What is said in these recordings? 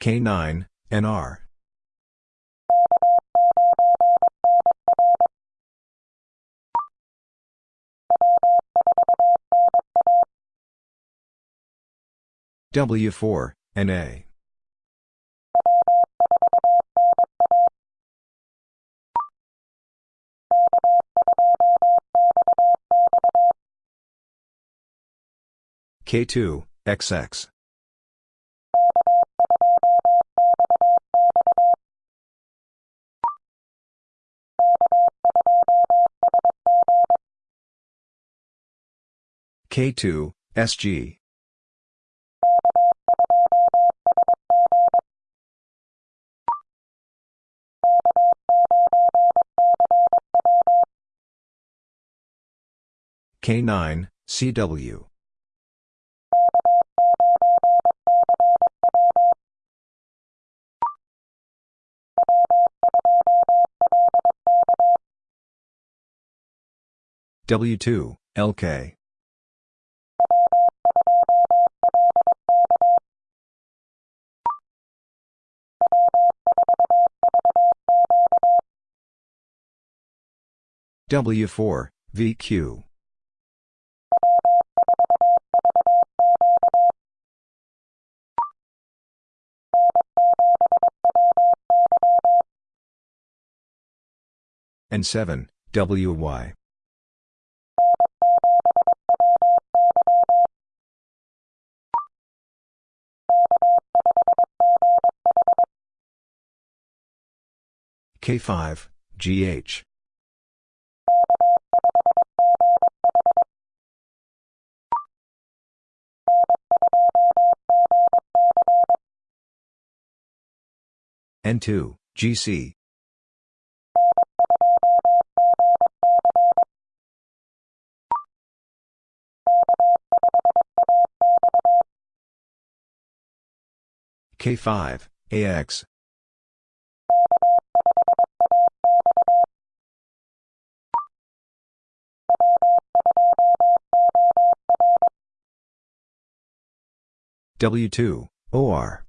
K9, NR. W4, NA. K2, XX. K2, SG. K9, CW. W2, LK. W4, VQ. N7, WY. K5, GH. N2, GC. K5, AX. W2, OR.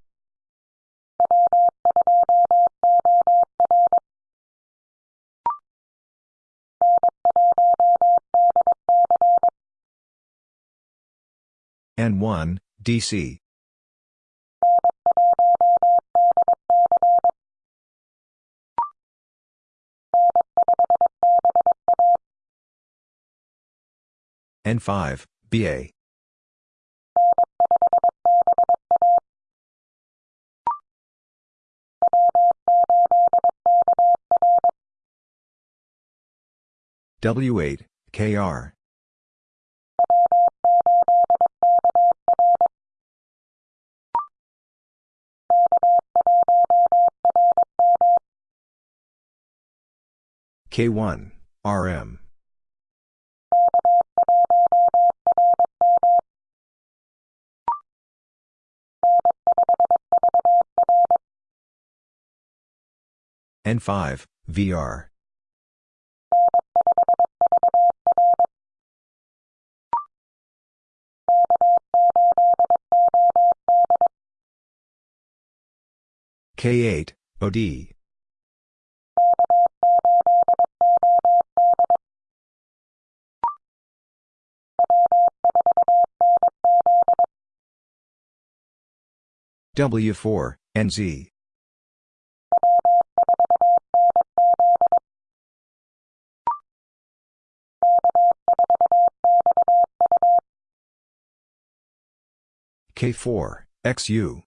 N1, DC. N5, BA. W8, KR. K1, RM. N5, VR. K8, OD. W4, NZ. K4, XU.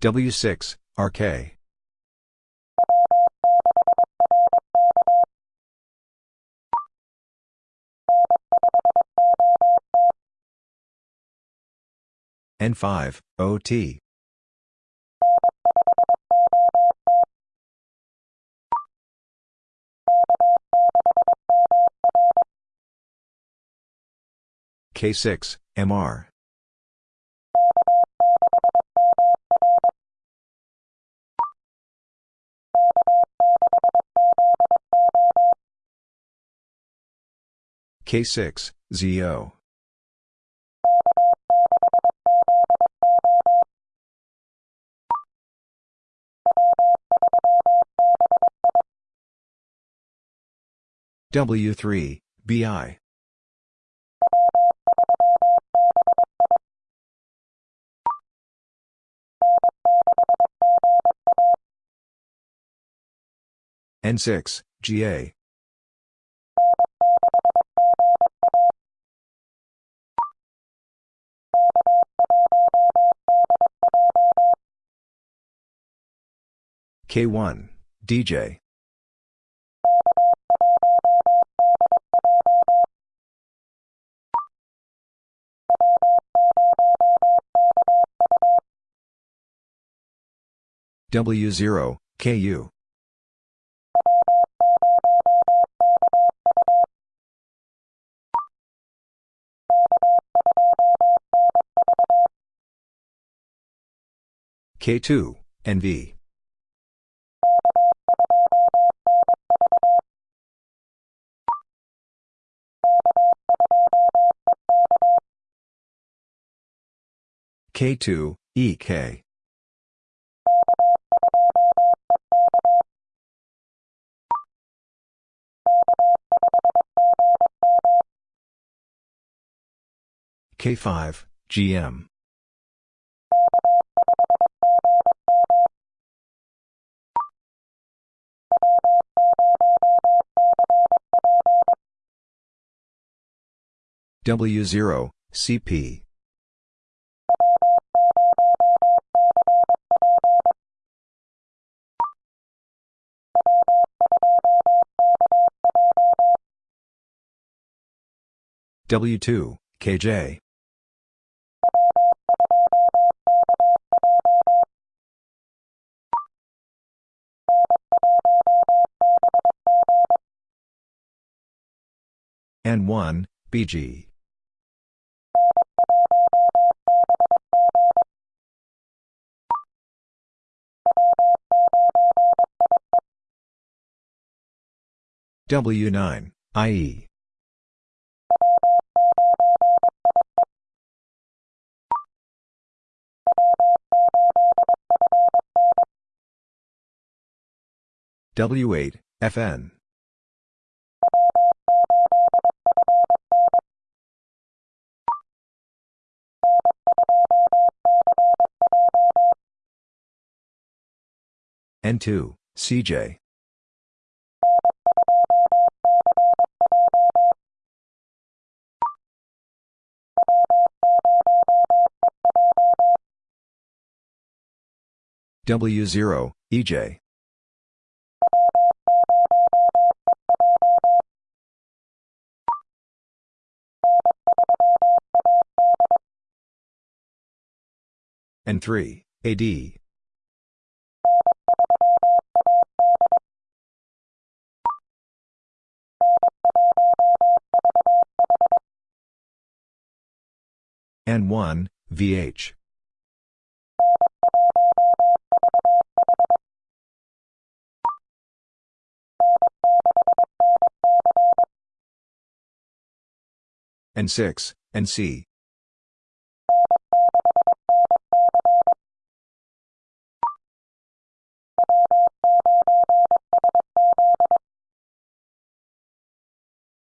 W6, RK. N5, OT. K6, MR. K6, ZO. W3, BI. N6, GA. K1, DJ. W0, KU. K2, NV. K2, EK. K5, GM. W0, CP. W2, KJ. N1, BG. W9, IE. W8, FN. N2, CJ. W0, EJ. N3, AD. N1, VH. N6, NC.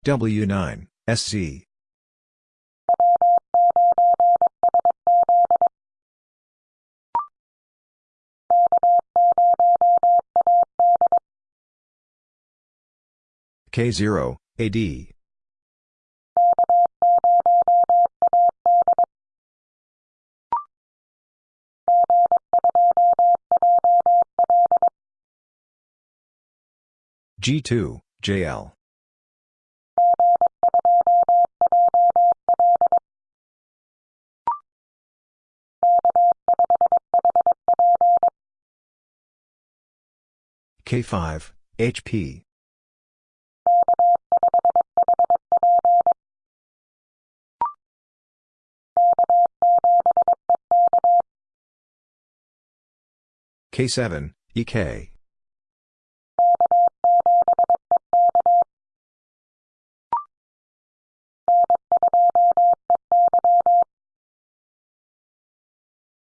W9, SC. K0, AD. G2, JL. K5, HP. K7, EK.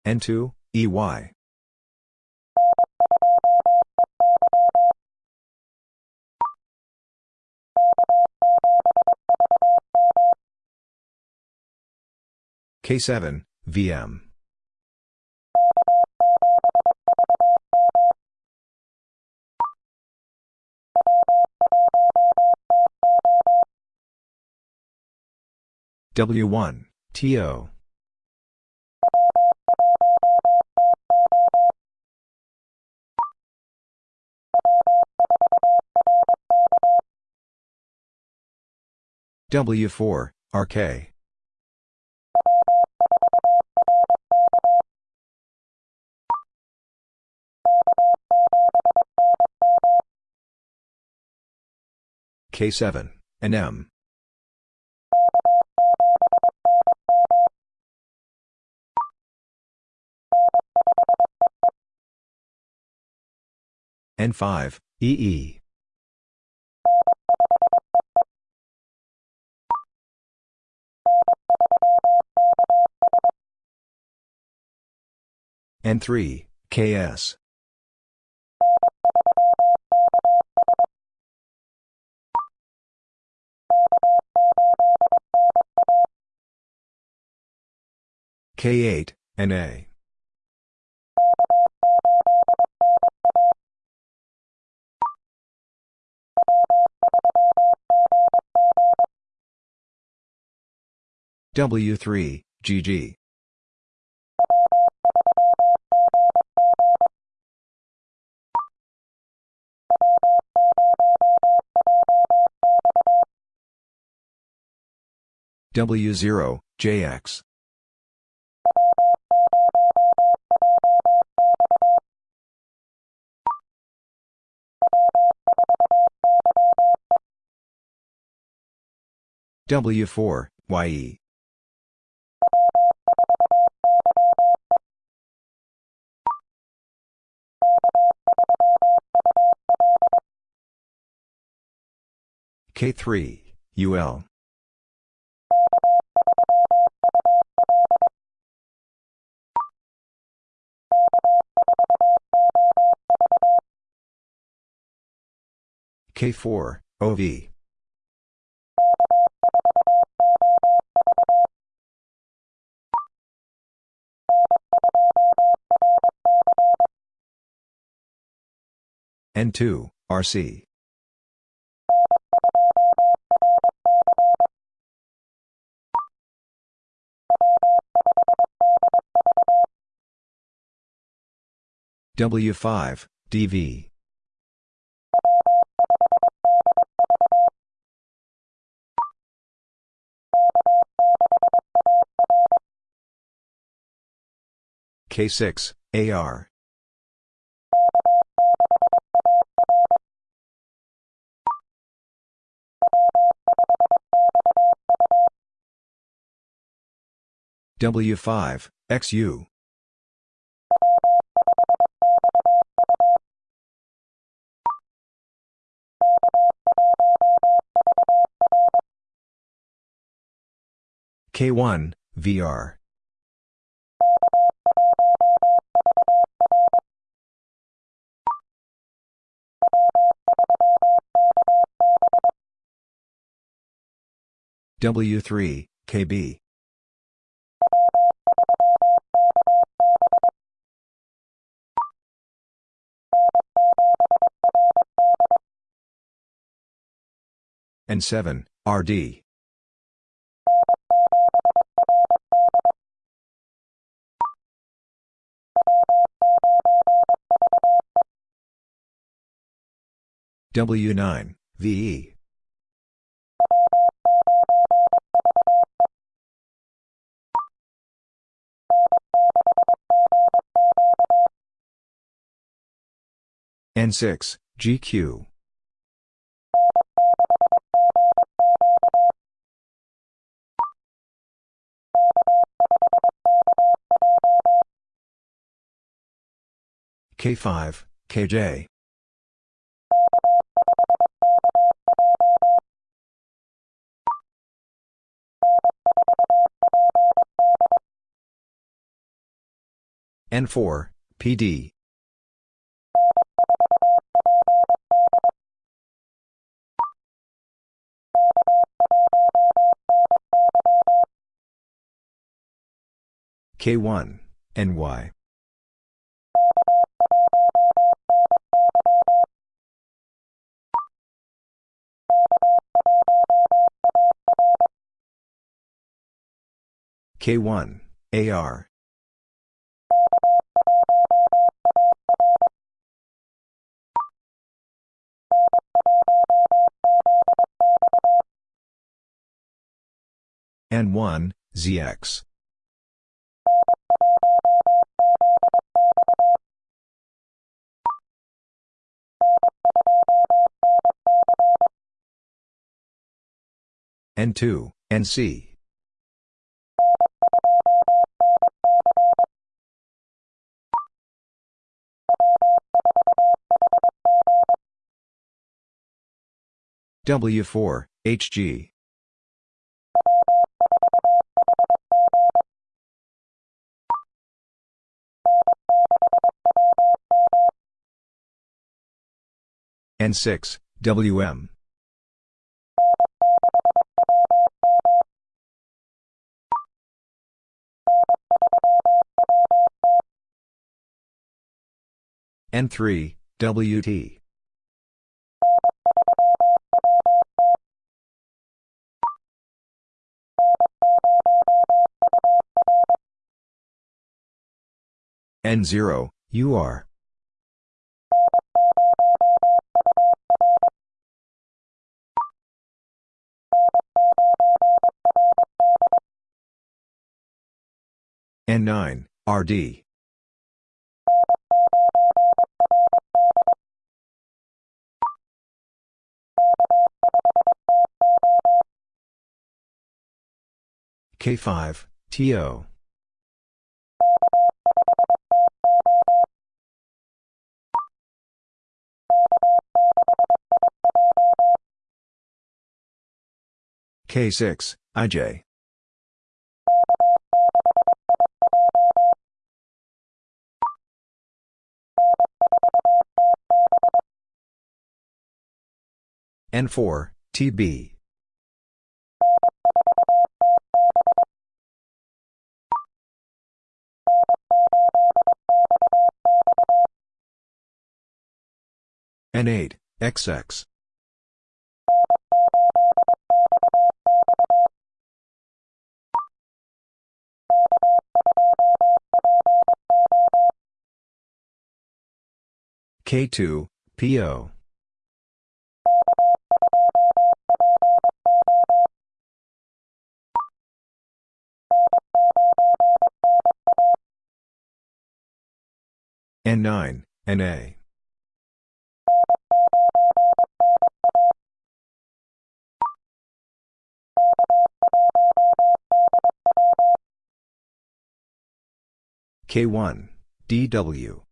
N2, EY. K7, VM. W1, TO. W4, RK. K7, NM. N5, EE. N3, KS. K8, NA. W3, GG. W0, JX. W4, YE. K3, UL. K4, OV. N2, RC. W5, DV. K6, AR. W5, XU. K1, VR. W3, KB. N7, RD. W9, VE. N6, GQ. K5, KJ. N4, PD. K1, NY. K1, AR. N1, ZX. N2, NC. W4, HG. N6, WM. N3, WT. N0, UR. N9, RD. K5, TO. K6, IJ. N4, TB. N8, XX. K2, PO. N9, NA. K1, DW.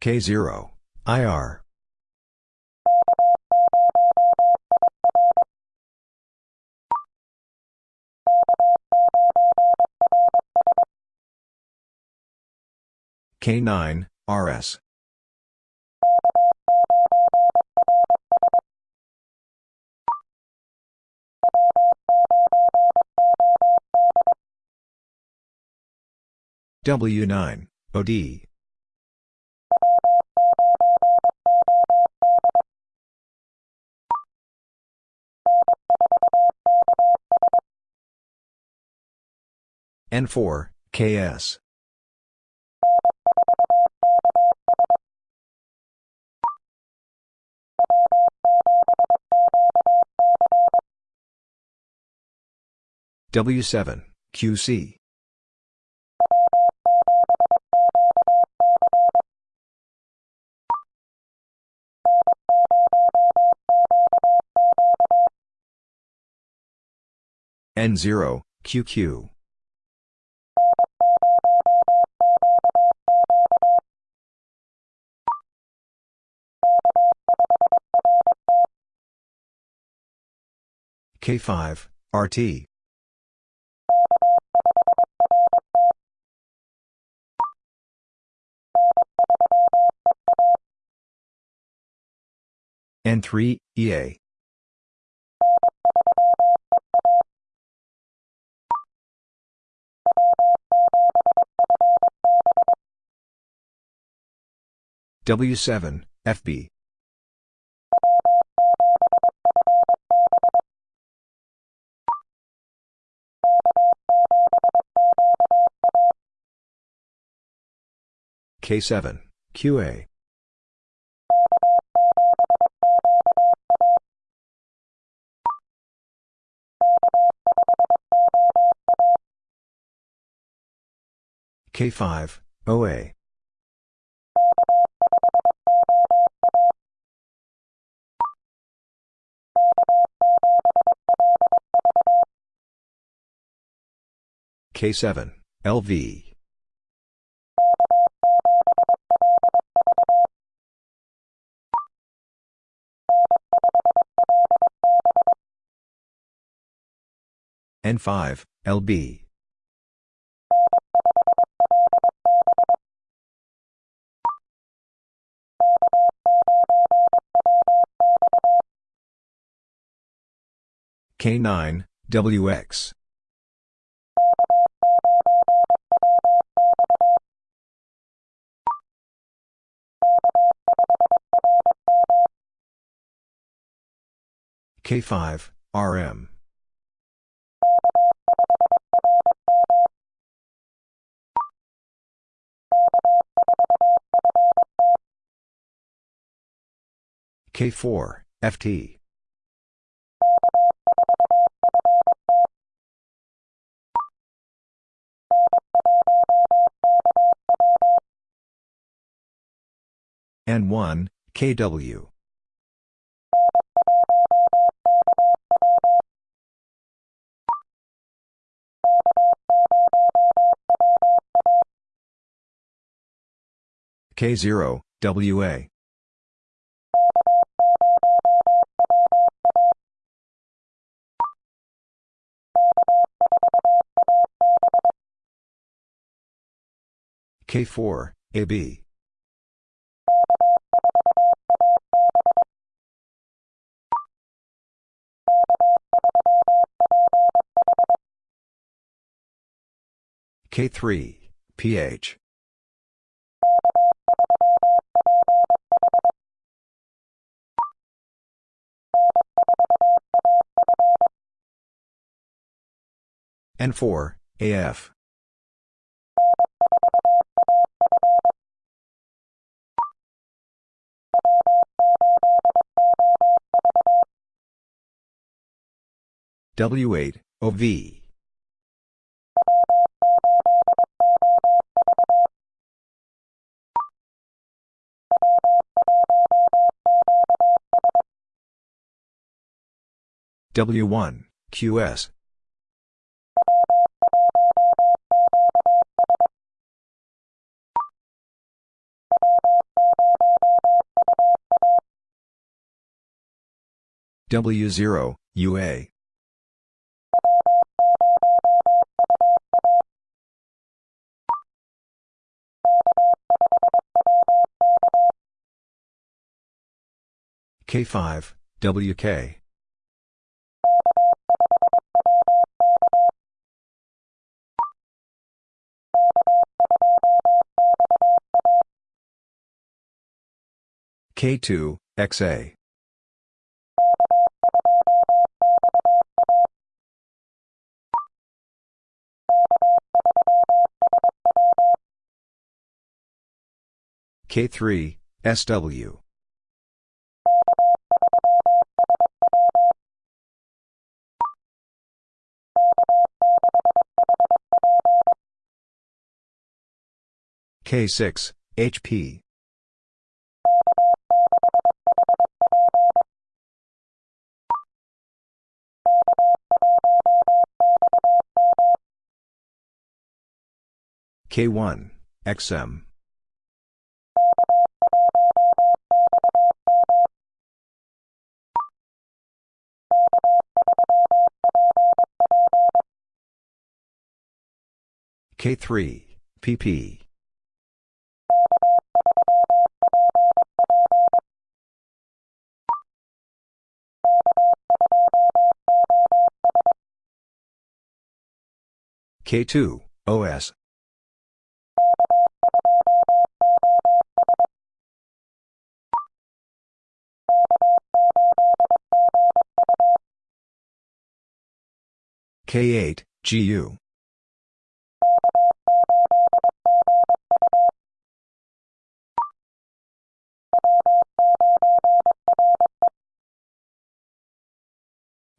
K0, IR. K9, RS. W9, OD. N4, KS. W7, QC. N0, QQ. K5, RT. N3, EA. W7, FB. K7, QA. K5, OA. K7, LV. N5, LB. K9, WX. K5, RM. K4, FT. N1, KW. K0, WA. K4, AB. K3, PH. N4, AF. W8, OV. W1, QS. W0, UA. K5, WK. K2, XA. K3, SW. K6, HP. K1, XM. K3, pp. K2, OS. K8, GU.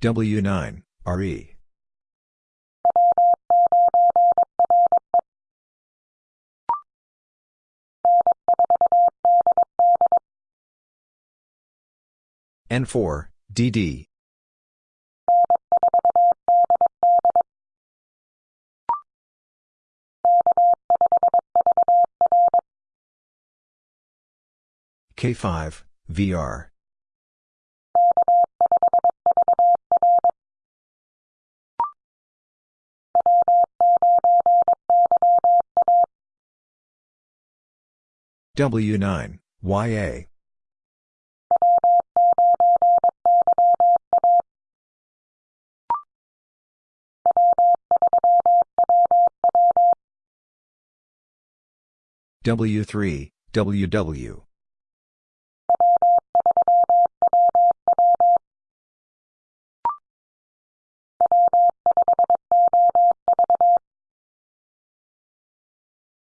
W9, RE. N4, DD. K5, VR. W9, YA. W3, WW.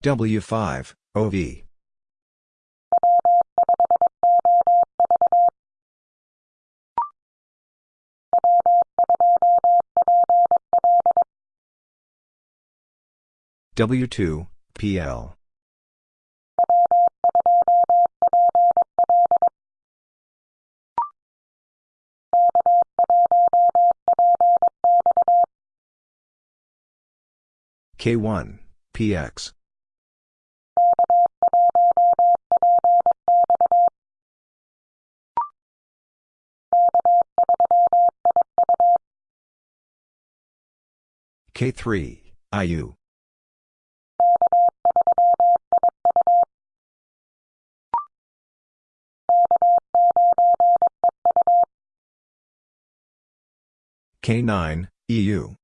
W5, OV. W2, PL. K1, PX. K3, IU. K9, EU.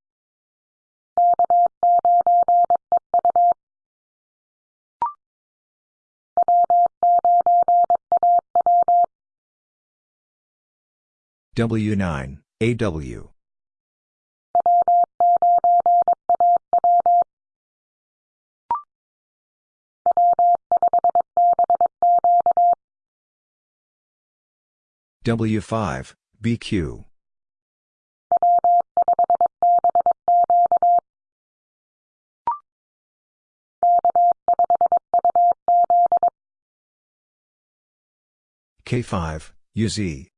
W9, AW. W5, BQ. K5, UZ.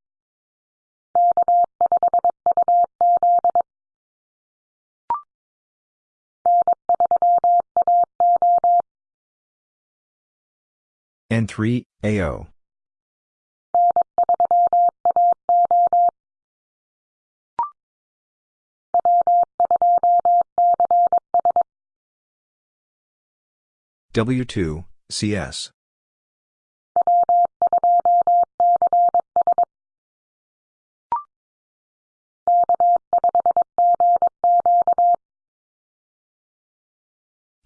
N3, AO. W2, CS.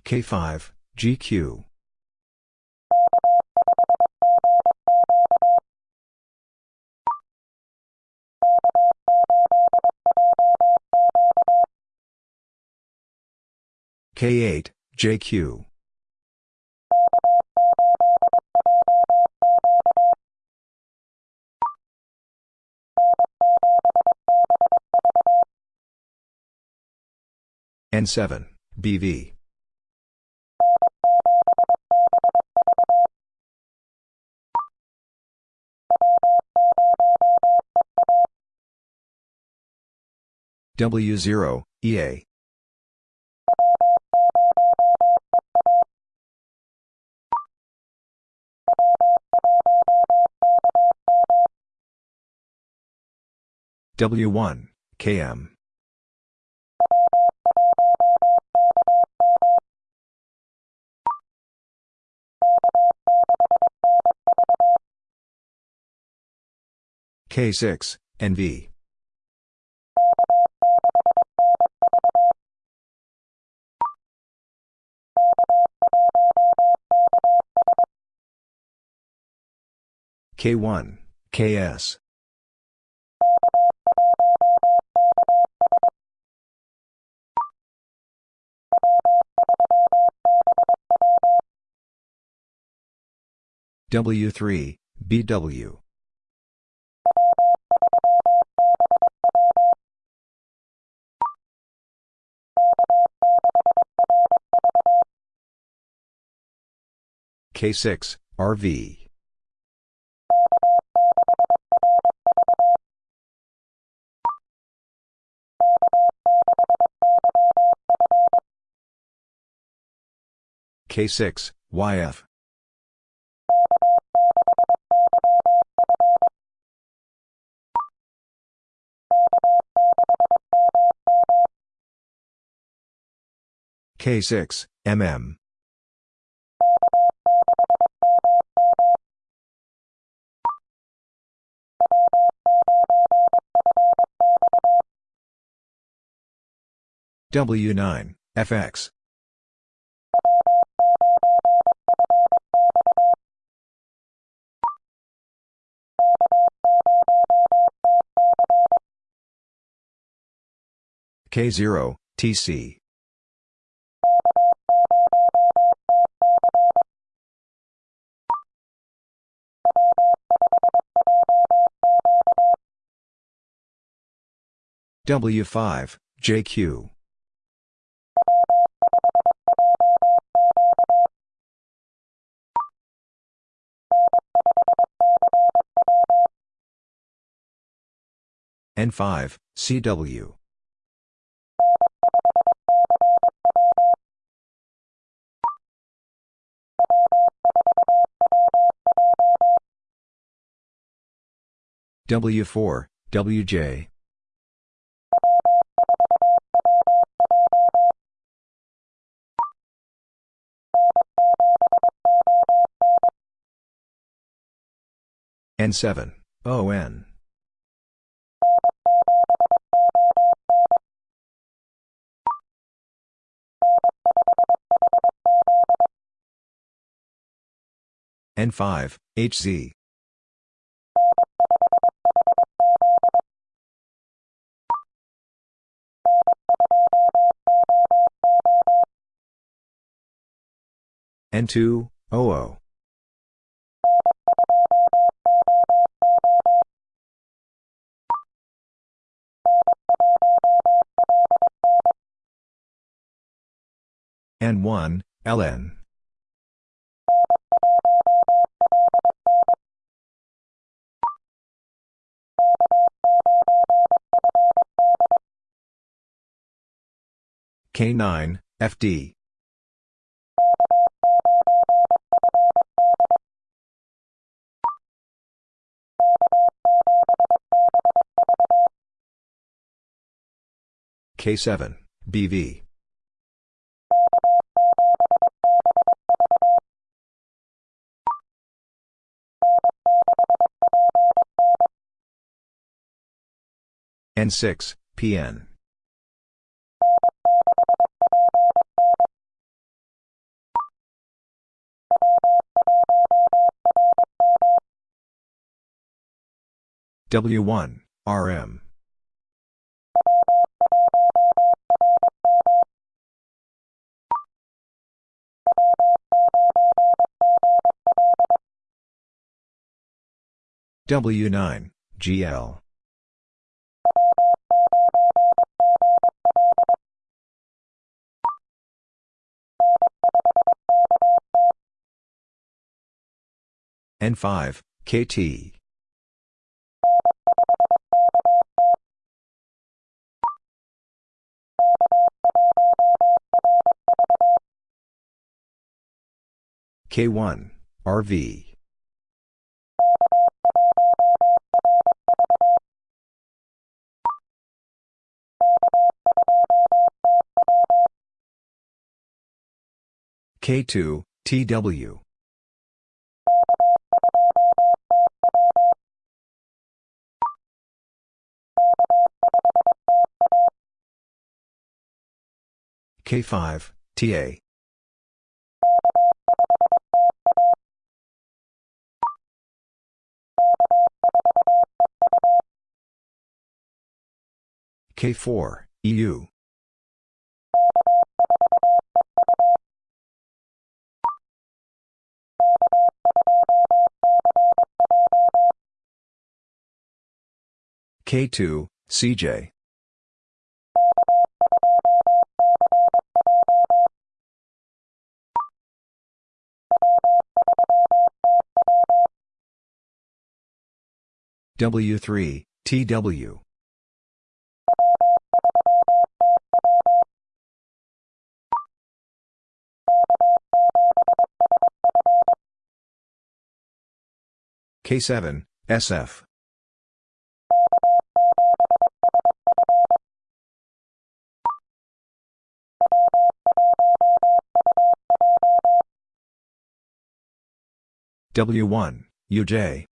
K5, GQ. K8, JQ. N7, BV. W0, EA. W1, KM. K6, NV. K1, KS. W3, BW. K6, RV. K6, YF. K6, MM. W9, FX. K0, TC. W5, JQ. N5, CW. W4, WJ. N7, ON. N5, HZ. N2, OO. N1, LN. K9, FD. K7, BV. N6, PN. W1, RM. W9, GL. N5, KT. K1, RV. K2, TW. K5, TA. K4, EU. K2, CJ. W3, TW. K7, SF. W1, UJ.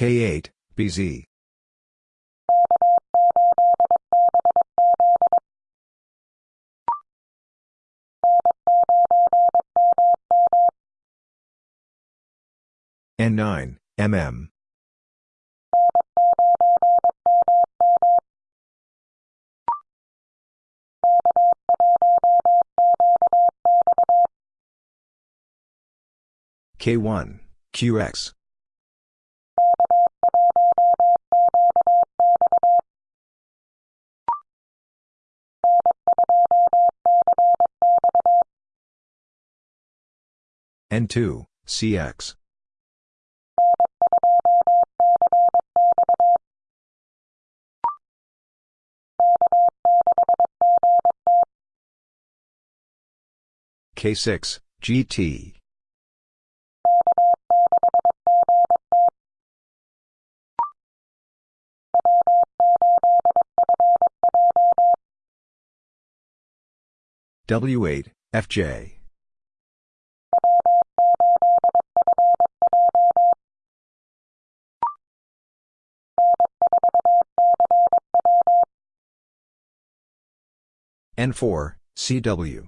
K8, BZ. N9, MM. K1, QX. N2, CX. K6, GT. W8, FJ. N4, CW.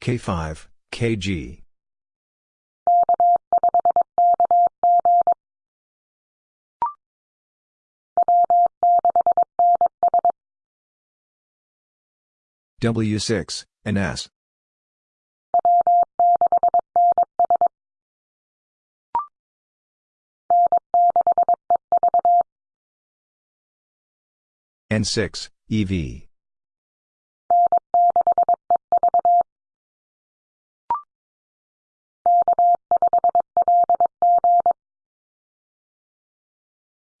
K5, KG. W6, NS. N6, EV.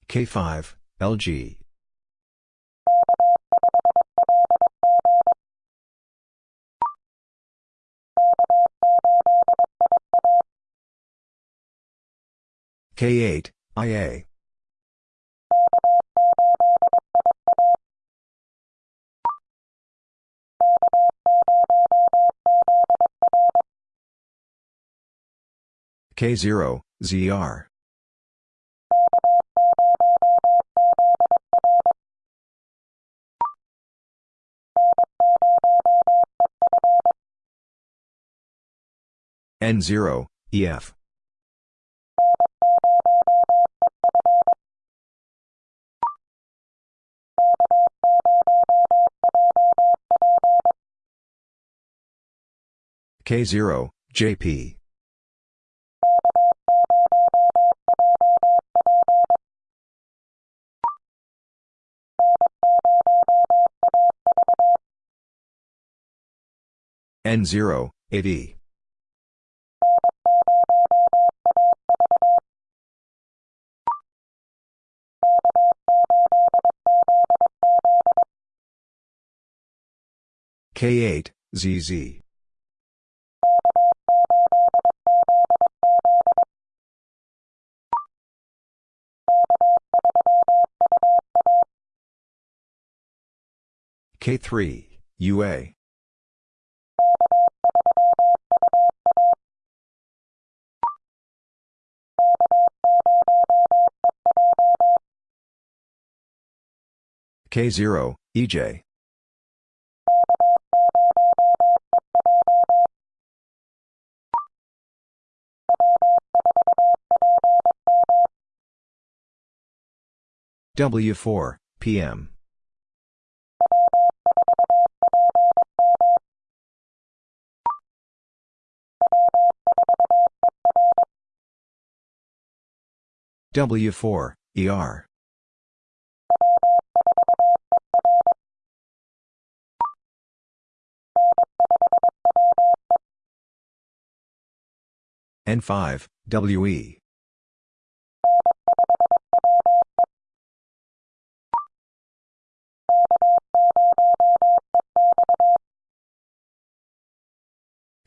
K5, LG. K8, IA. K0, ZR. N0, EF. K0, JP. N0, 8E. K8, ZZ. K3, UA. K0, EJ. W4, PM. W4, ER. N5, WE.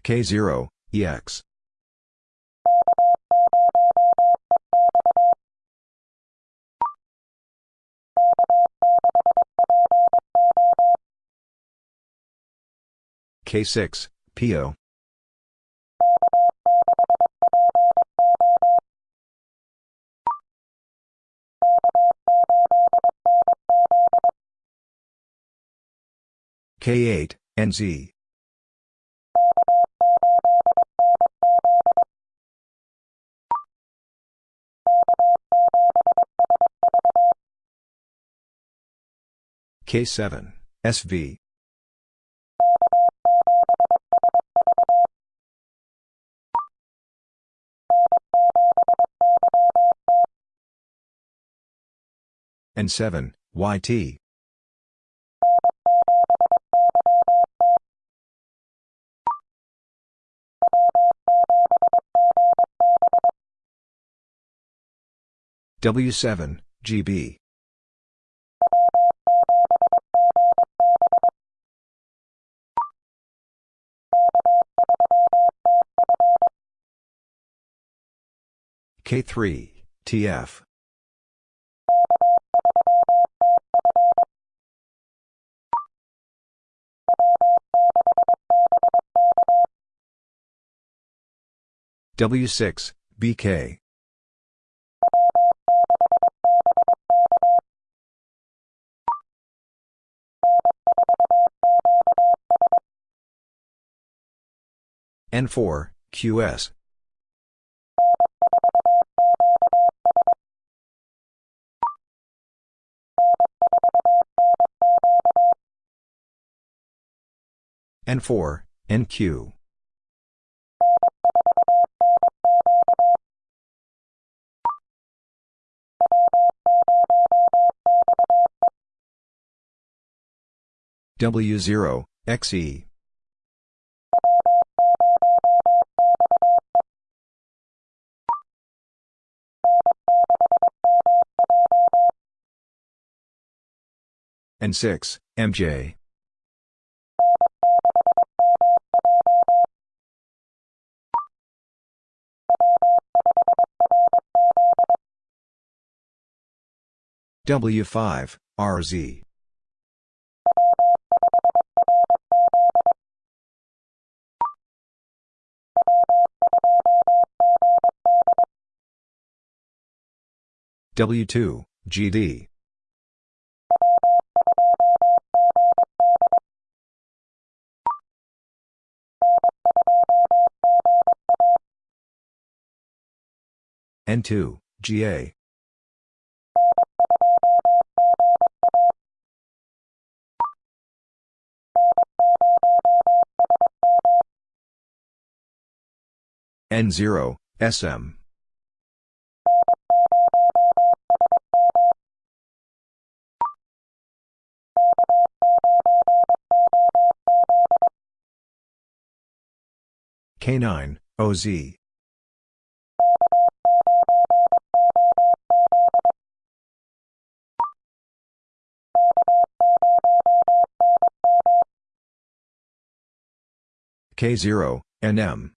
K0, EX. K6, PO. K8, NZ. K7, SV. N7, YT. W7, GB. K3, TF. W6, BK. N4, QS. N4, NQ. W0, XE. N6, MJ. W5, RZ. W2, GD. N2, GA. N0, SM. K9, OZ. K0, NM.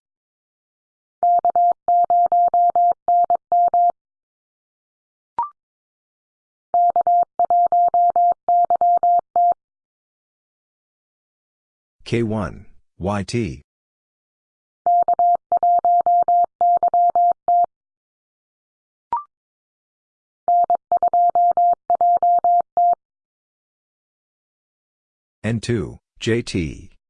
K1, YT. N2, JT.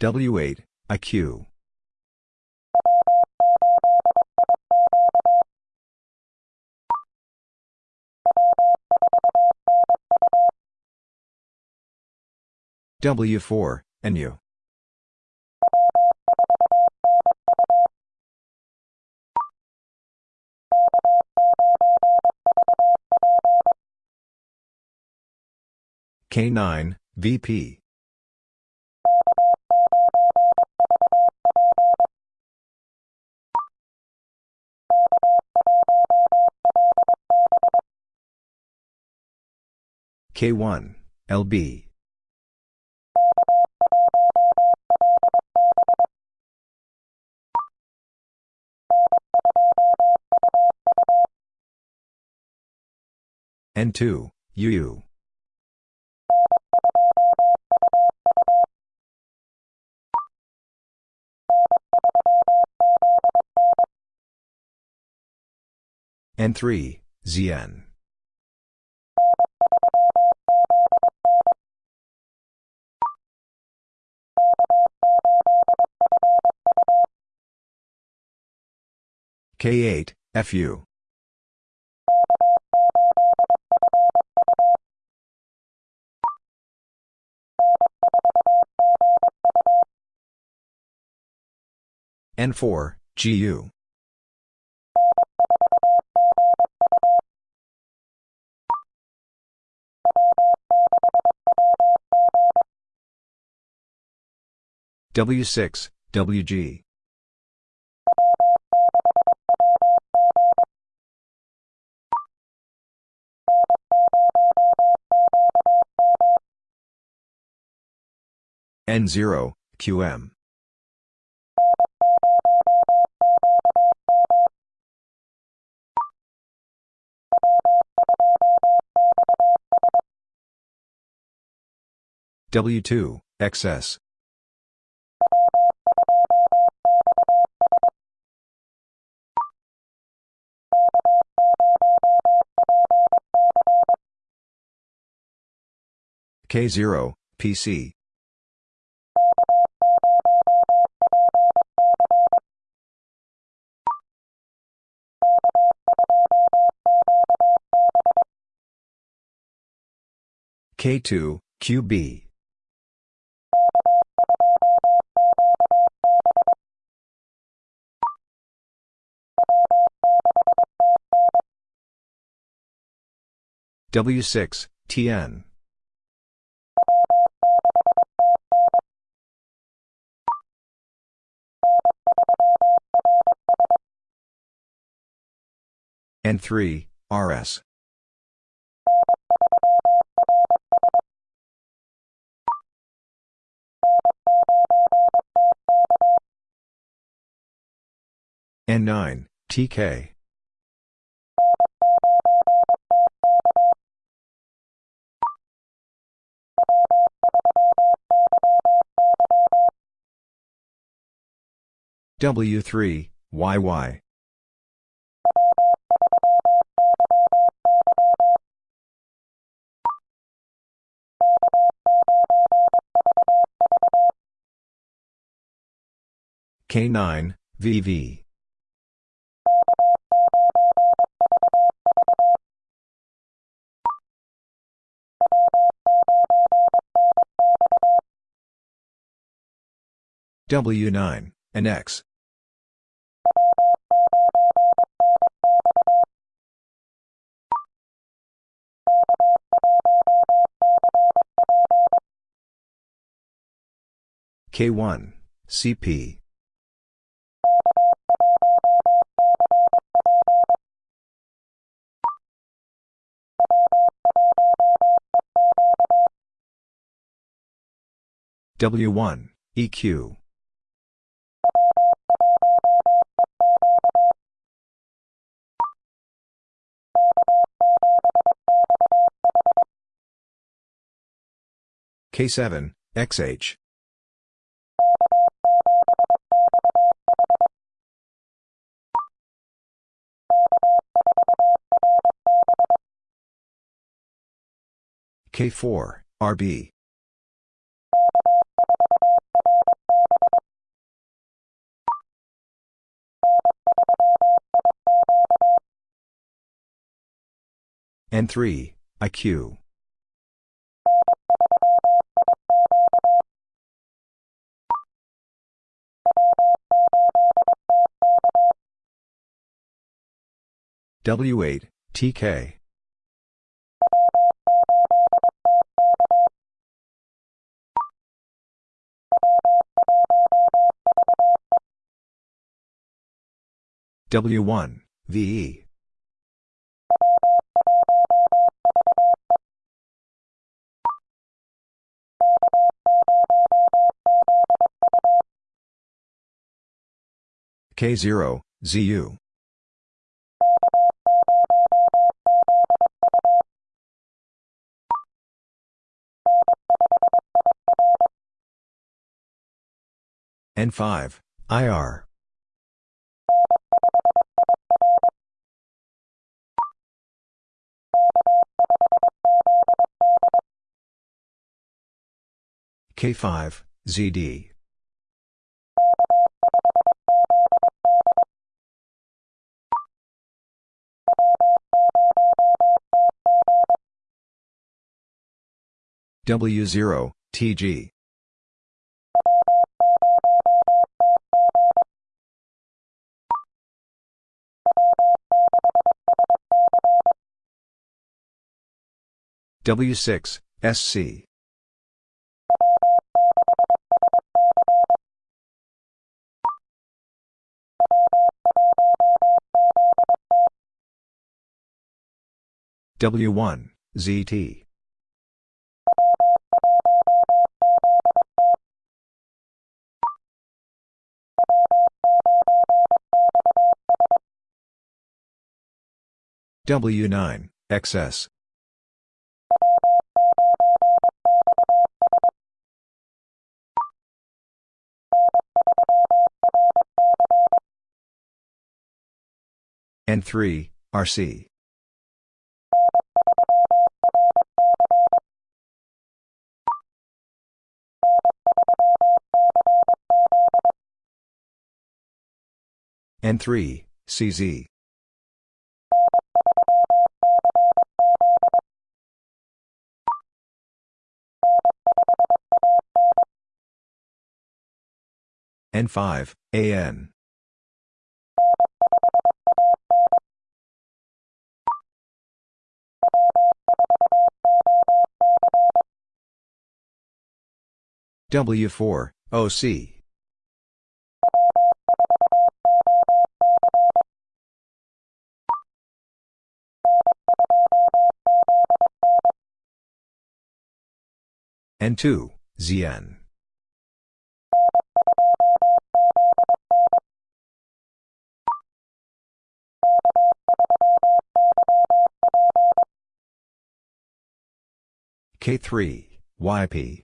W8, IQ. W4, NU. K9, VP. K1, LB. N2, UU. N3, ZN. K8, FU. N4, GU. W6, WG. N0, QM. W2, XS. K0, PC. K2, QB. W6, TN. N3, RS. N9, TK. W3, YY. K9, VV. W9, NX. K1, CP. W1, EQ. K7, XH. K4, RB. N3, IQ. W8, TK. W1, VE. K0, ZU. N5, IR. K5, ZD. W0, TG. W6, SC. W1, ZT. W9, XS. N3, RC. N3, CZ. N5, AN. W4, OC. N2, ZN. K3, YP.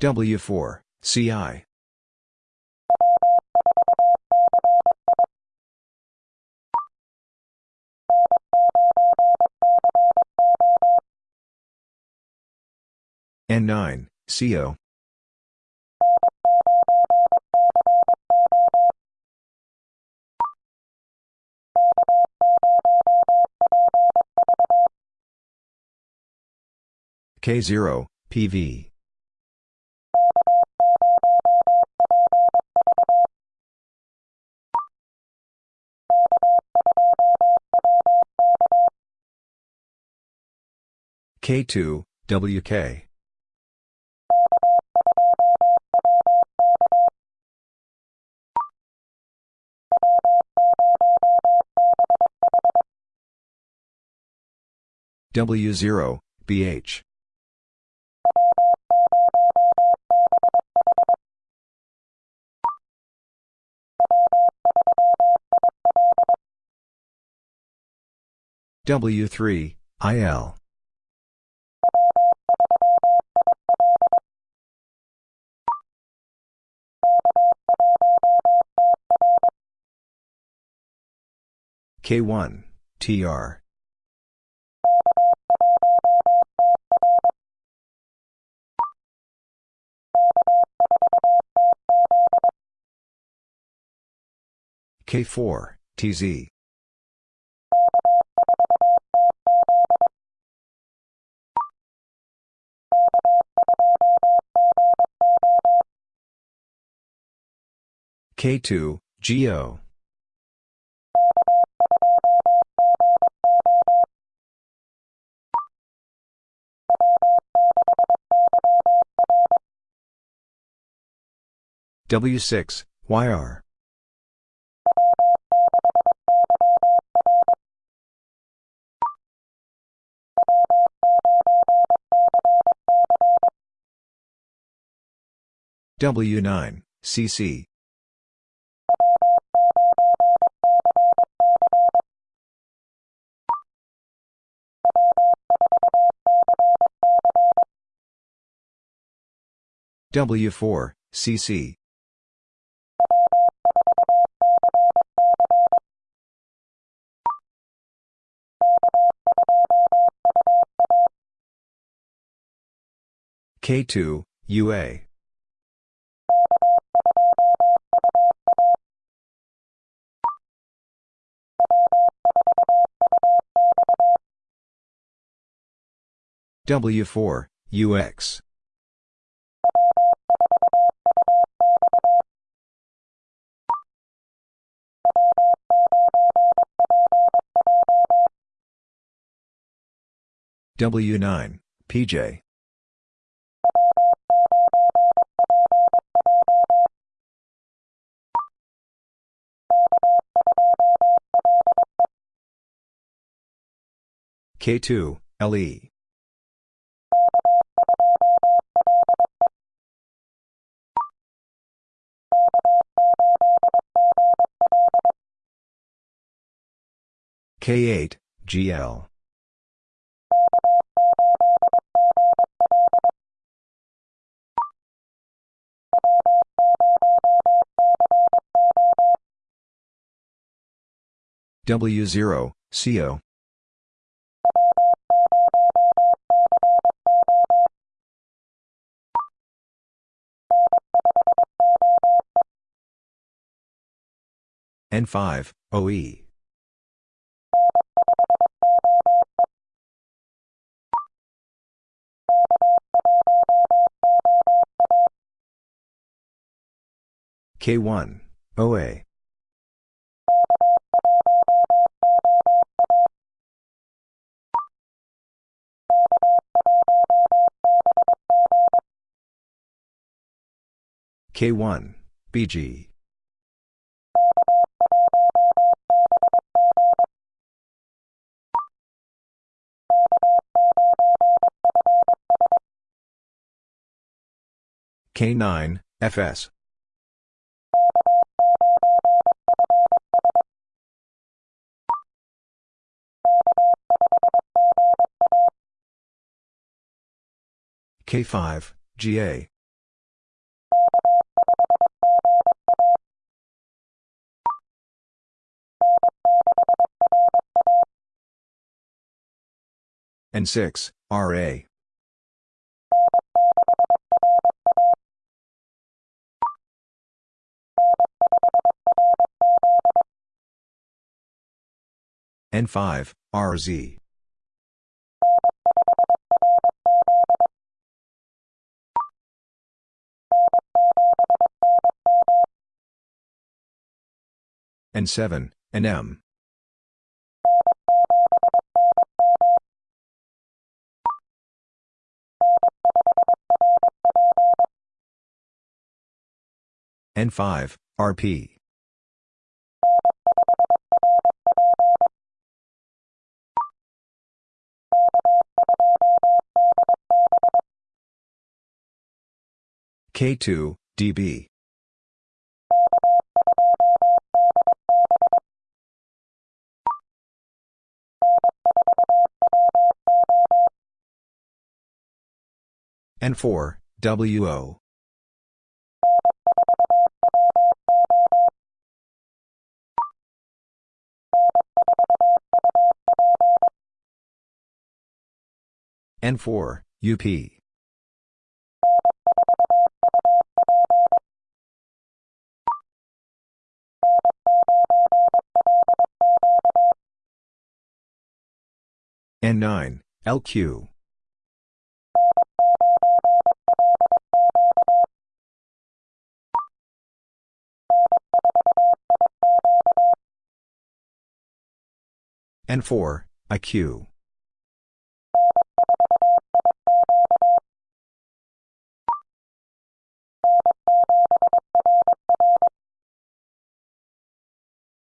W4, CI. N9, CO. K0, PV. K2, WK. W0, BH. W3, IL. K1, TR. K4, TZ. K2, GO. W6, YR. W9, CC. W4, CC. K2, UA. W4, UX. W9, PJ. K2, LE. K8, GL. W0, CO. N5, OE. K1, OA. K1, BG. K9, FS. K5, GA. N6, RA. N5, RZ. N7, NM. N5, RP. K2, DB. N4, WO. N4, UP. N9, LQ. N4, IQ.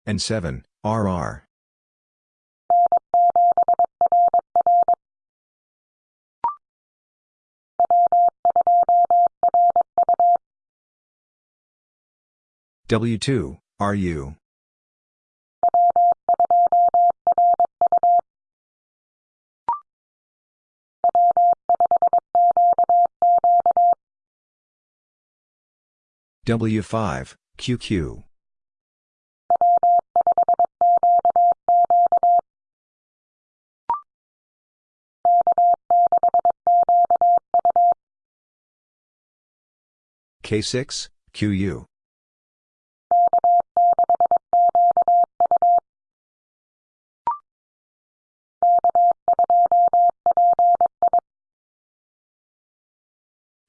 N7, RR. W2, RU. W5, QQ. K6, QU.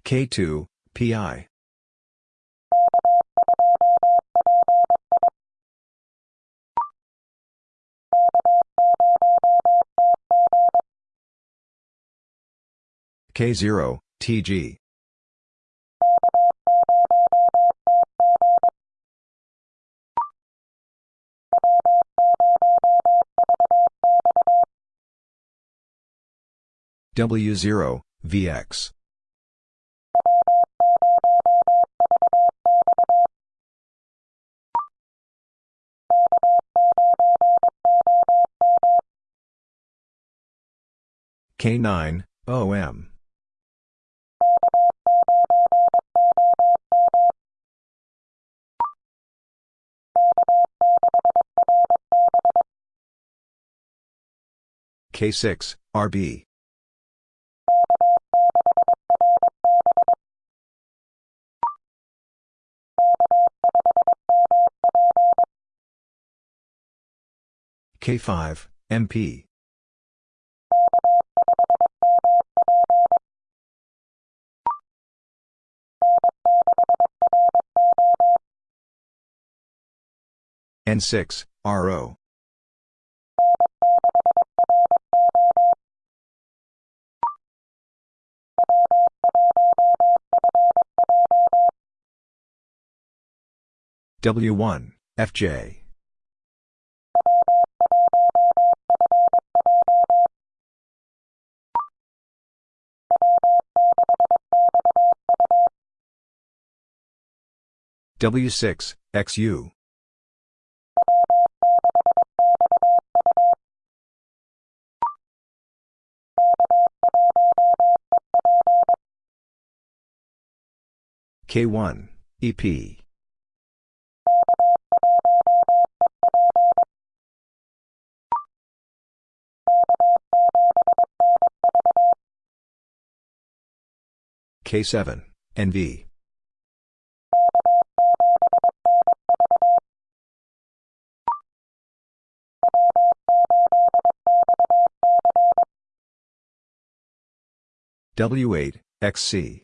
K2, PI. K0, TG. W0, VX. K9, OM. K6, RB. K5, MP. N6, RO. W1, FJ. W6, XU. K1, EP. K7, NV. W8, XC.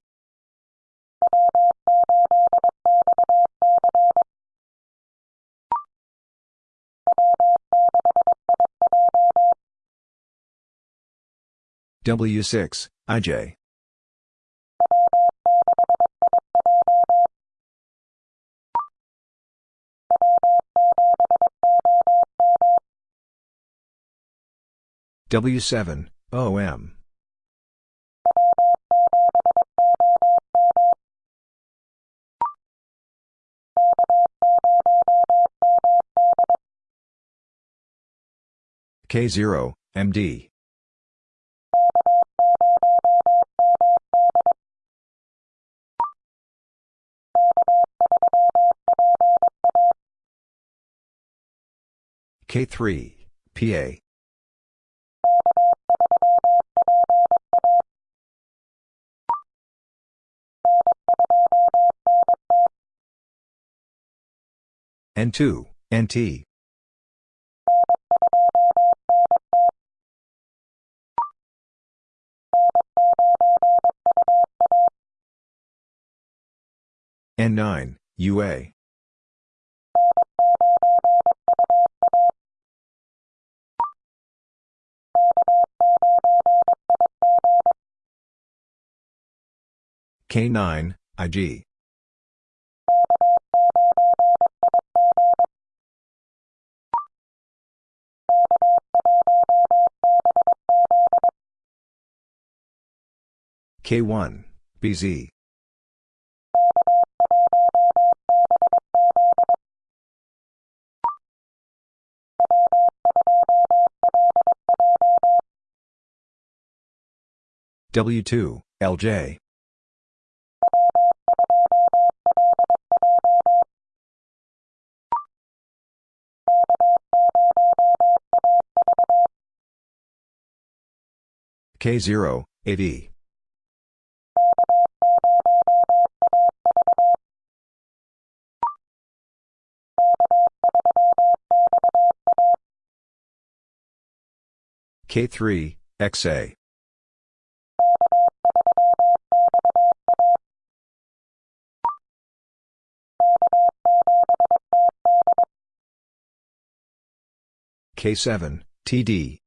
W6, IJ. W7, OM. K0, MD. K3, PA. N2, NT. N9, UA. K9, IG. K1, BZ. W2, LJ. K0, AD. K3, XA. K7, TD.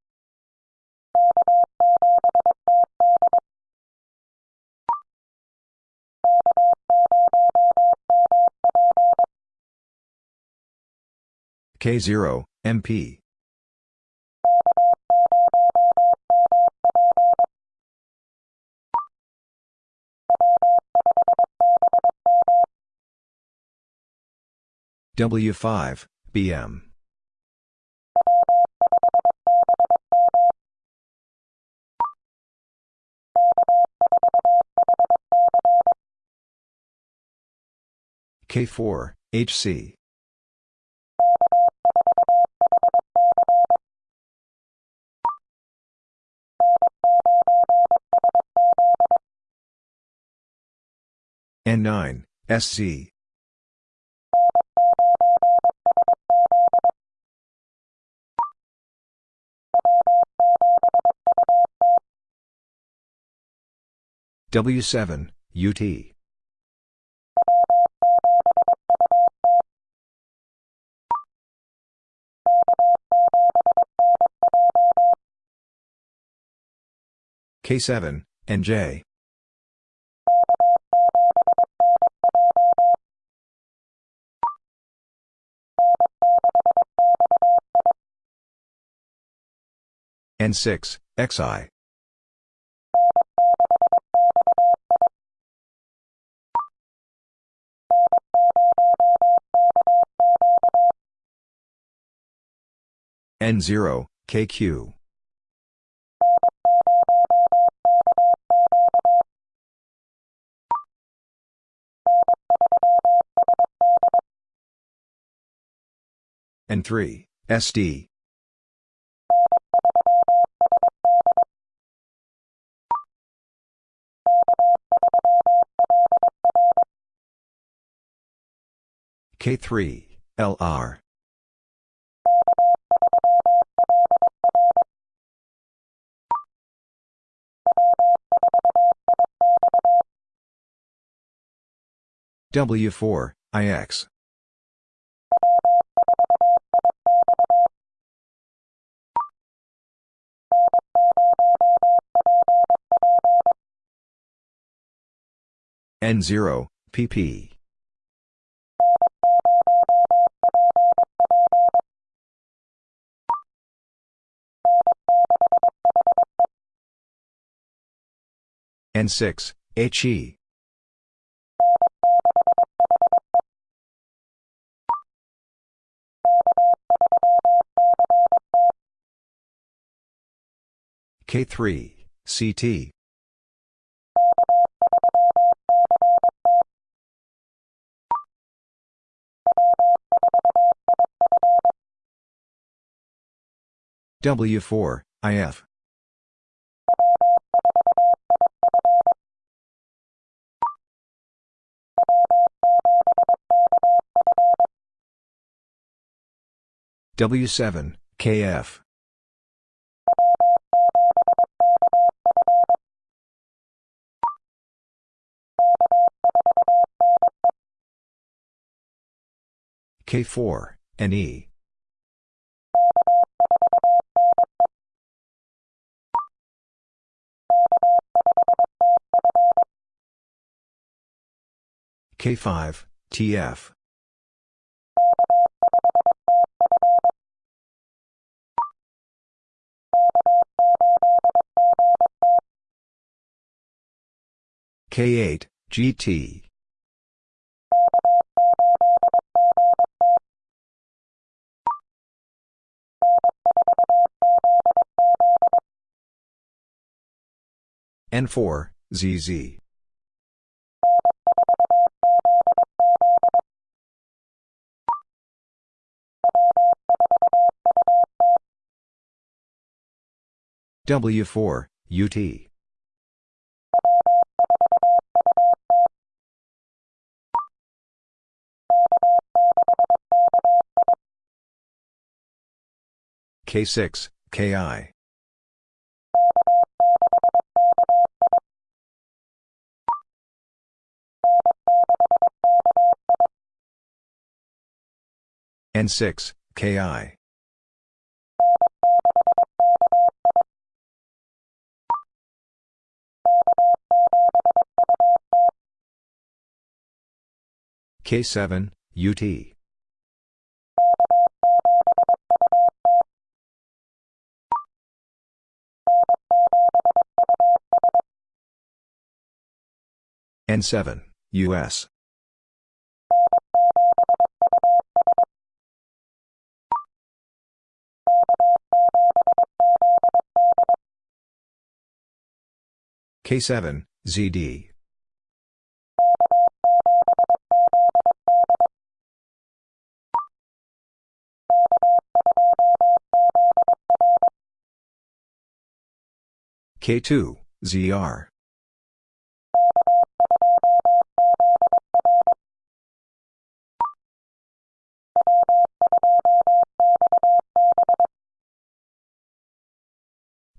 K0, MP. W5, BM. K4, HC. N9, SC. W7, UT. K7, NJ. N6, XI. N0, KQ. N3, SD. K3, LR. W4, IX. N0, PP. N6, HE. K3, CT. W4, IF. W7, KF. K4, NE. K5, TF. K8, GT. N4, ZZ. W4, UT. K6, KI. N6, KI. K7, UT. N7, US. K7, ZD. K2, ZR.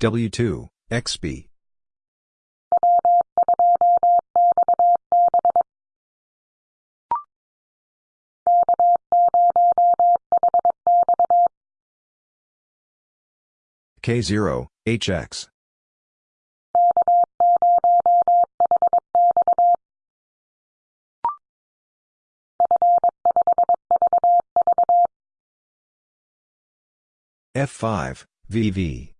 W2, XB. K0, HX. F5, VV.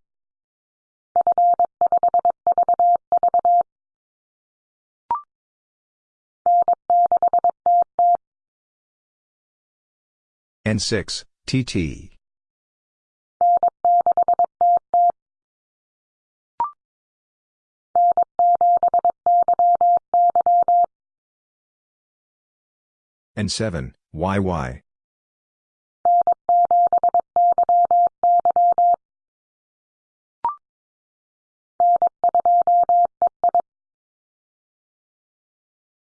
N6, TT. N7, YY.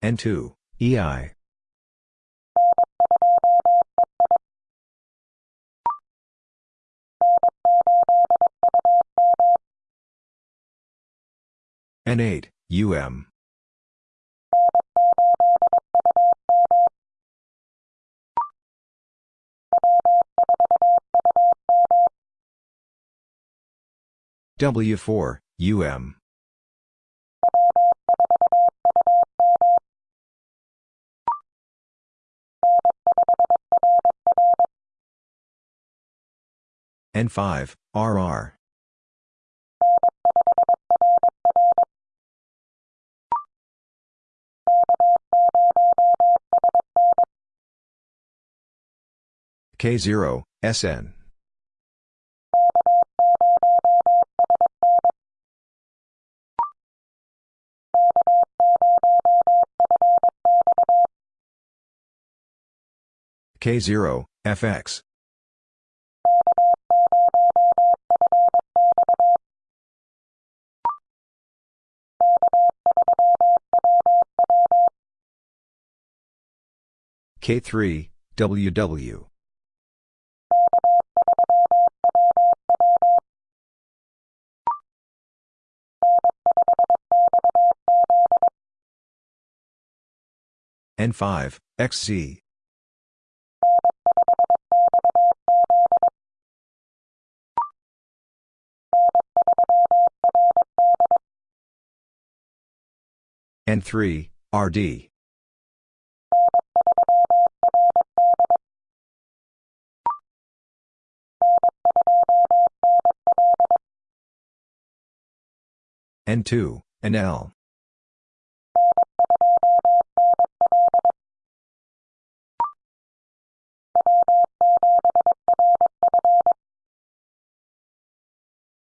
N2, EI. N8, UM. W4, UM. N5, RR. K0, SN. K0, FX. K3, WW. N5, XZ. N3, RD. N2, NL.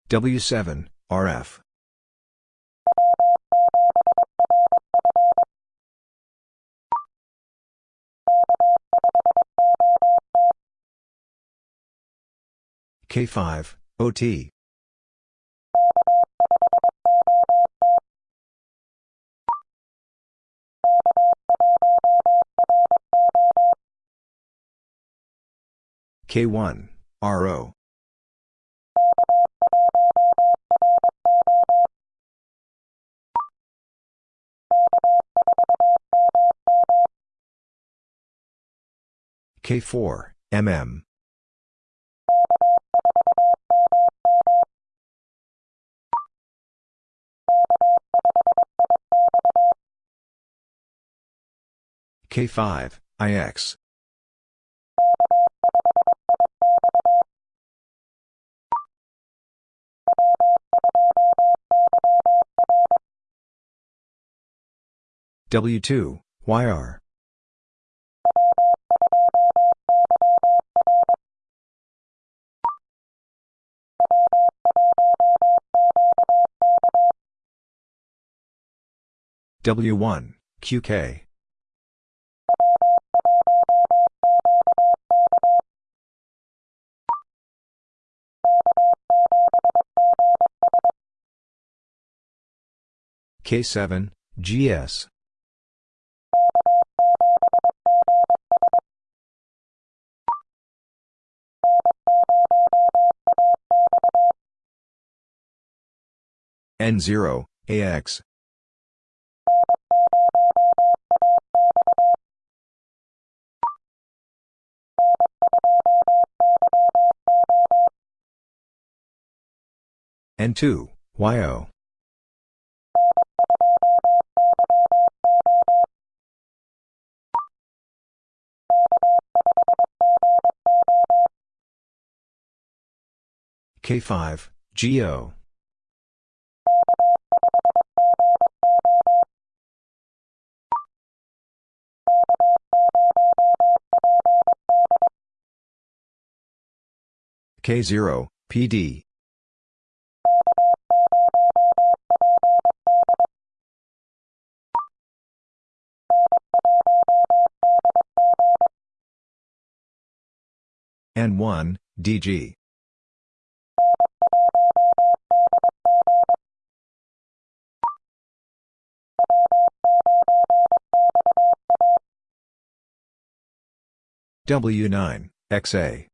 W7, RF. K5, OT. K1, RO. K4, MM. K5, IX. W2, YR. W1, QK. K7, GS. N0, AX. N2, YO. K5, GO. K0, PD. N1, DG. W9, XA.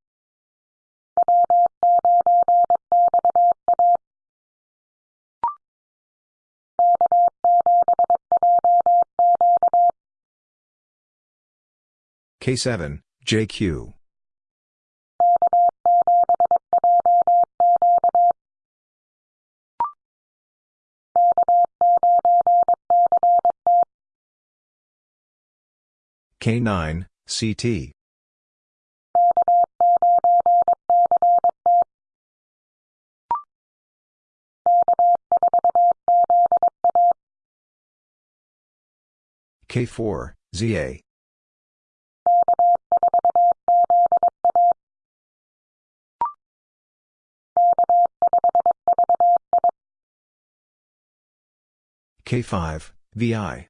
K7, JQ. K9, CT. K4, ZA. K5, VI.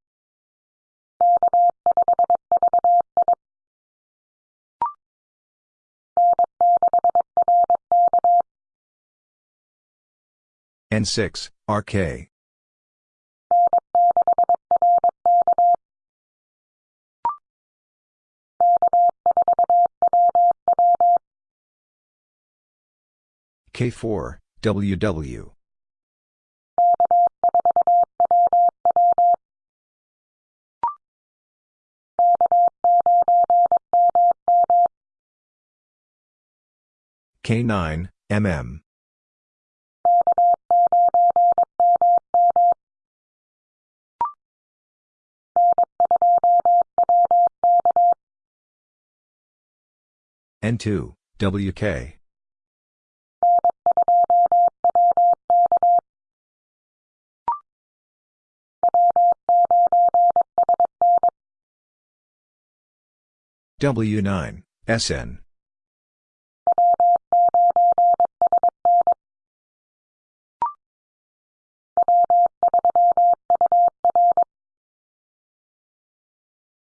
N6, RK. K4, WW. K9, MM. N2, WK. W9, SN.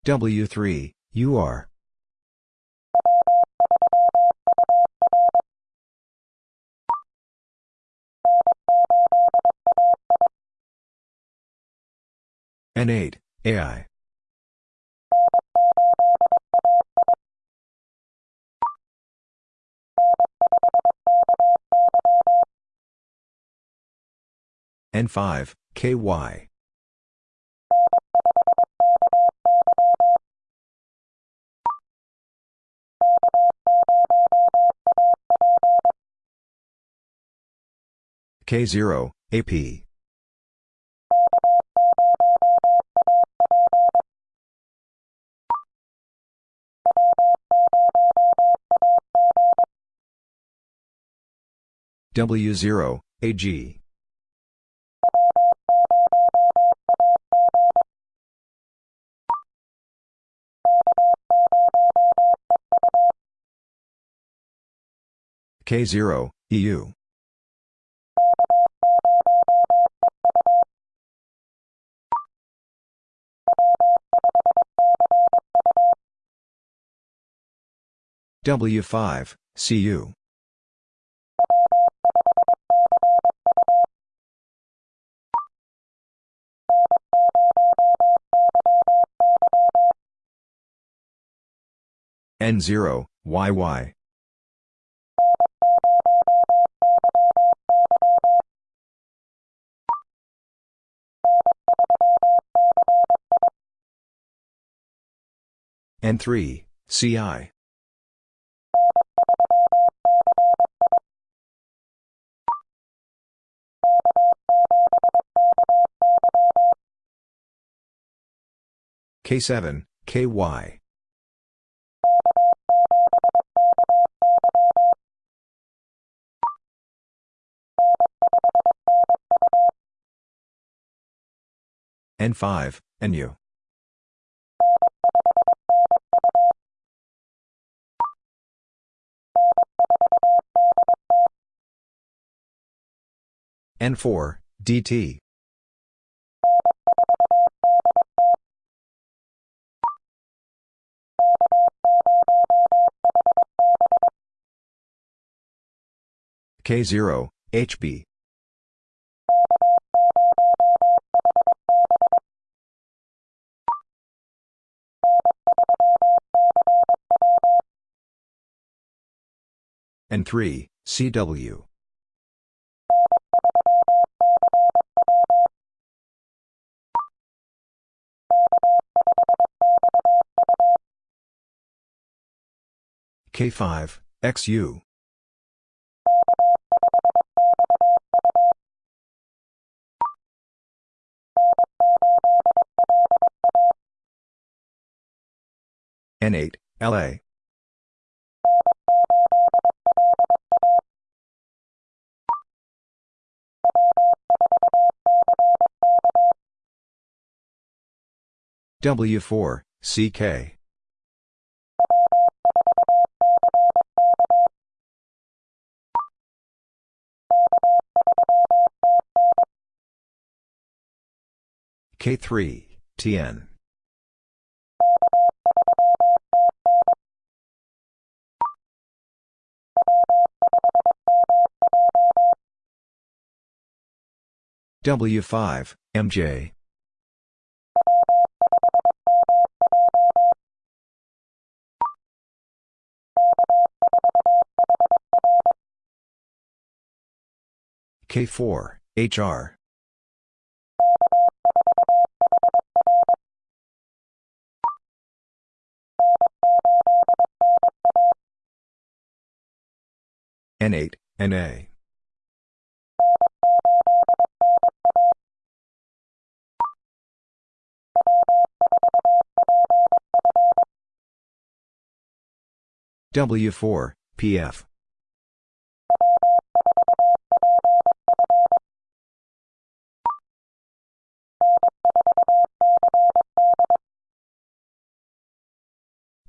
W3, UR. N8, AI. N5, KY. K0, AP. W0, AG. K0, EU. W5, CU. N0, YY. N3, CI. K7, KY. N5, NU. N4, DT. K0, HB. N3, CW. K5, XU. N8, LA. W4, CK. K3, TN. W5, MJ. K4, HR. N8, NA. W4, PF.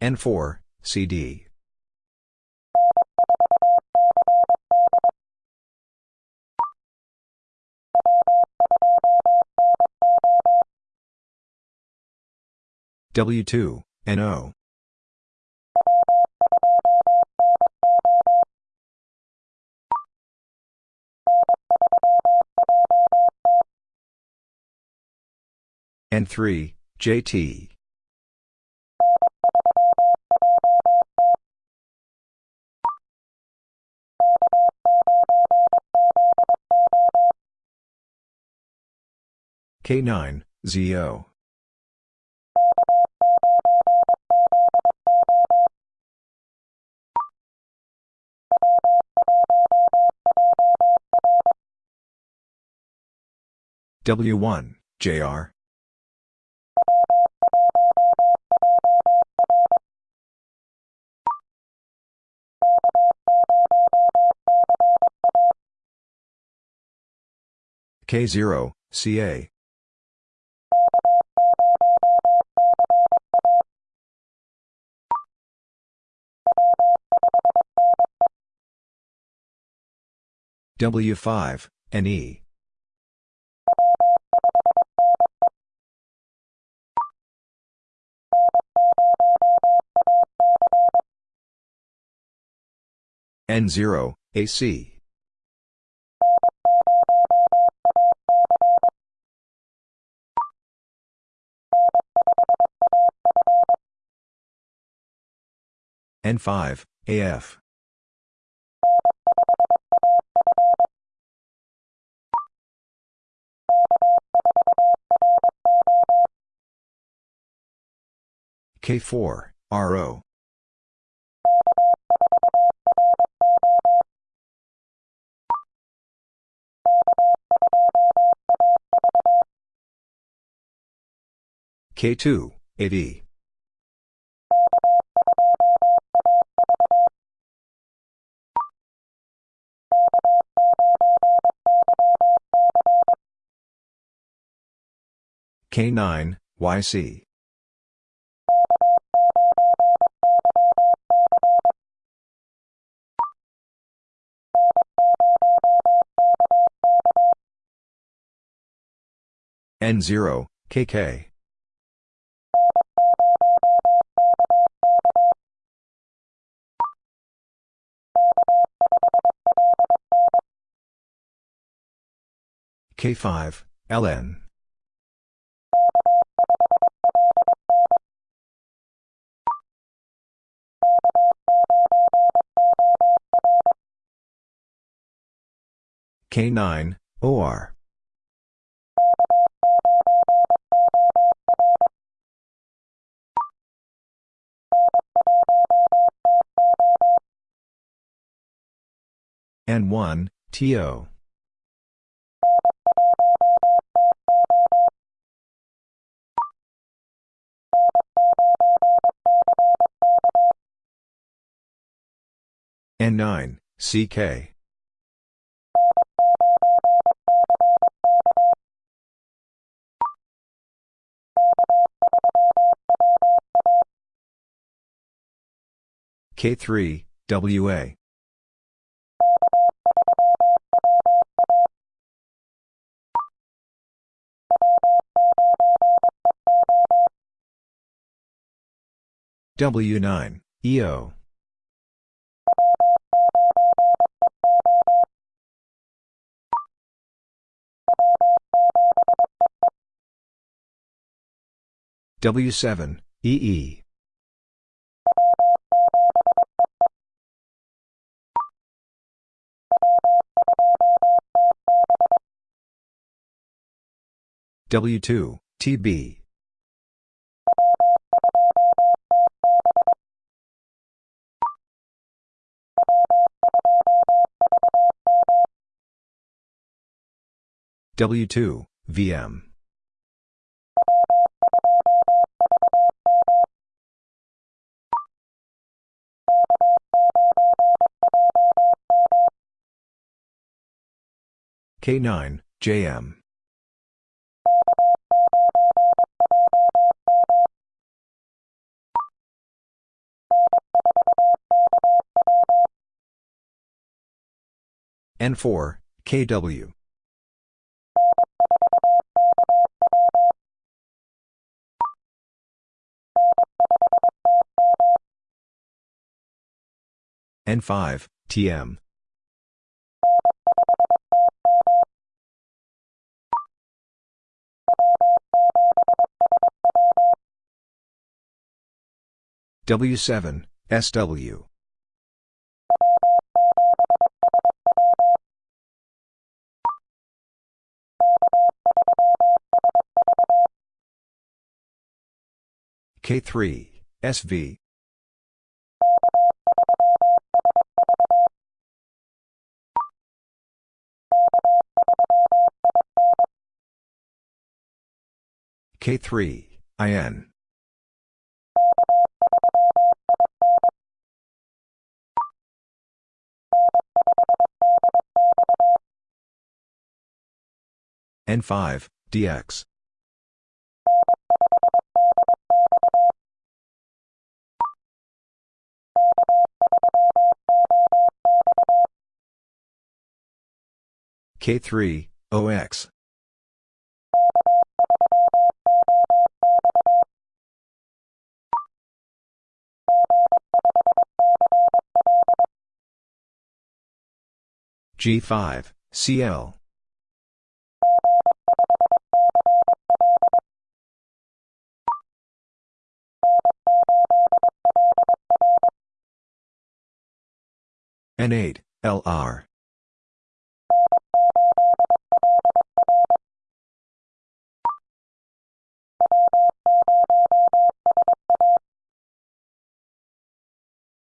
N4, CD. W2, NO. N3, JT. K9, ZO. W1, JR. K0, CA. W5, NE. N0, AC. N5, AF. K4, RO. K2, AD. K9, YC. N0, KK. K5, LN. K9, OR. N1, TO. N9, CK. K3, WA. W9, EO. W7, EE. W2, TB. W2, VM. K9, JM. N4, KW. N5, TM. W7, SW. K3, SV. K3, IN. N5, DX. K3, OX. G5, CL. N8, LR.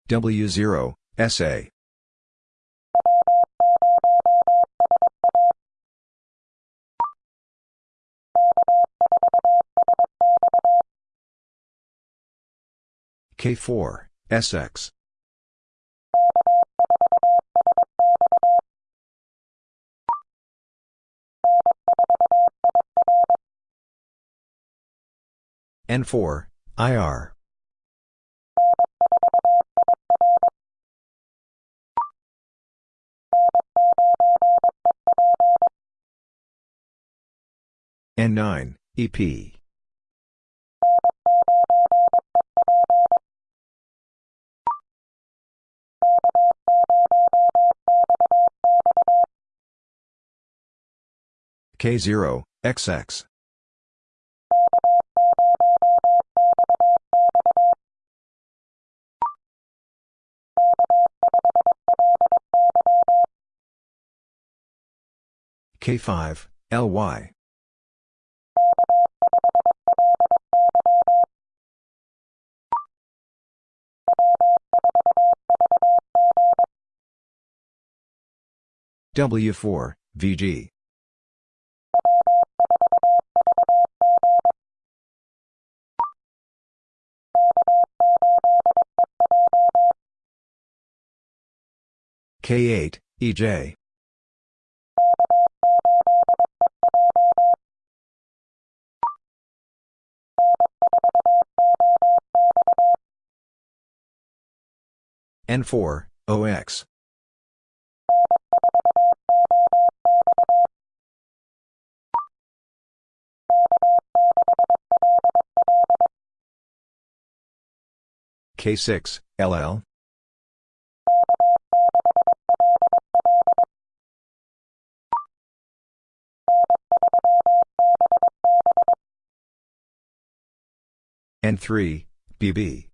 W0, SA. K4, SX. N4, IR. N9, EP. K0, XX. K5, LY. W4, VG. K8, EJ. N4, OX. K6, LL. N3, BB.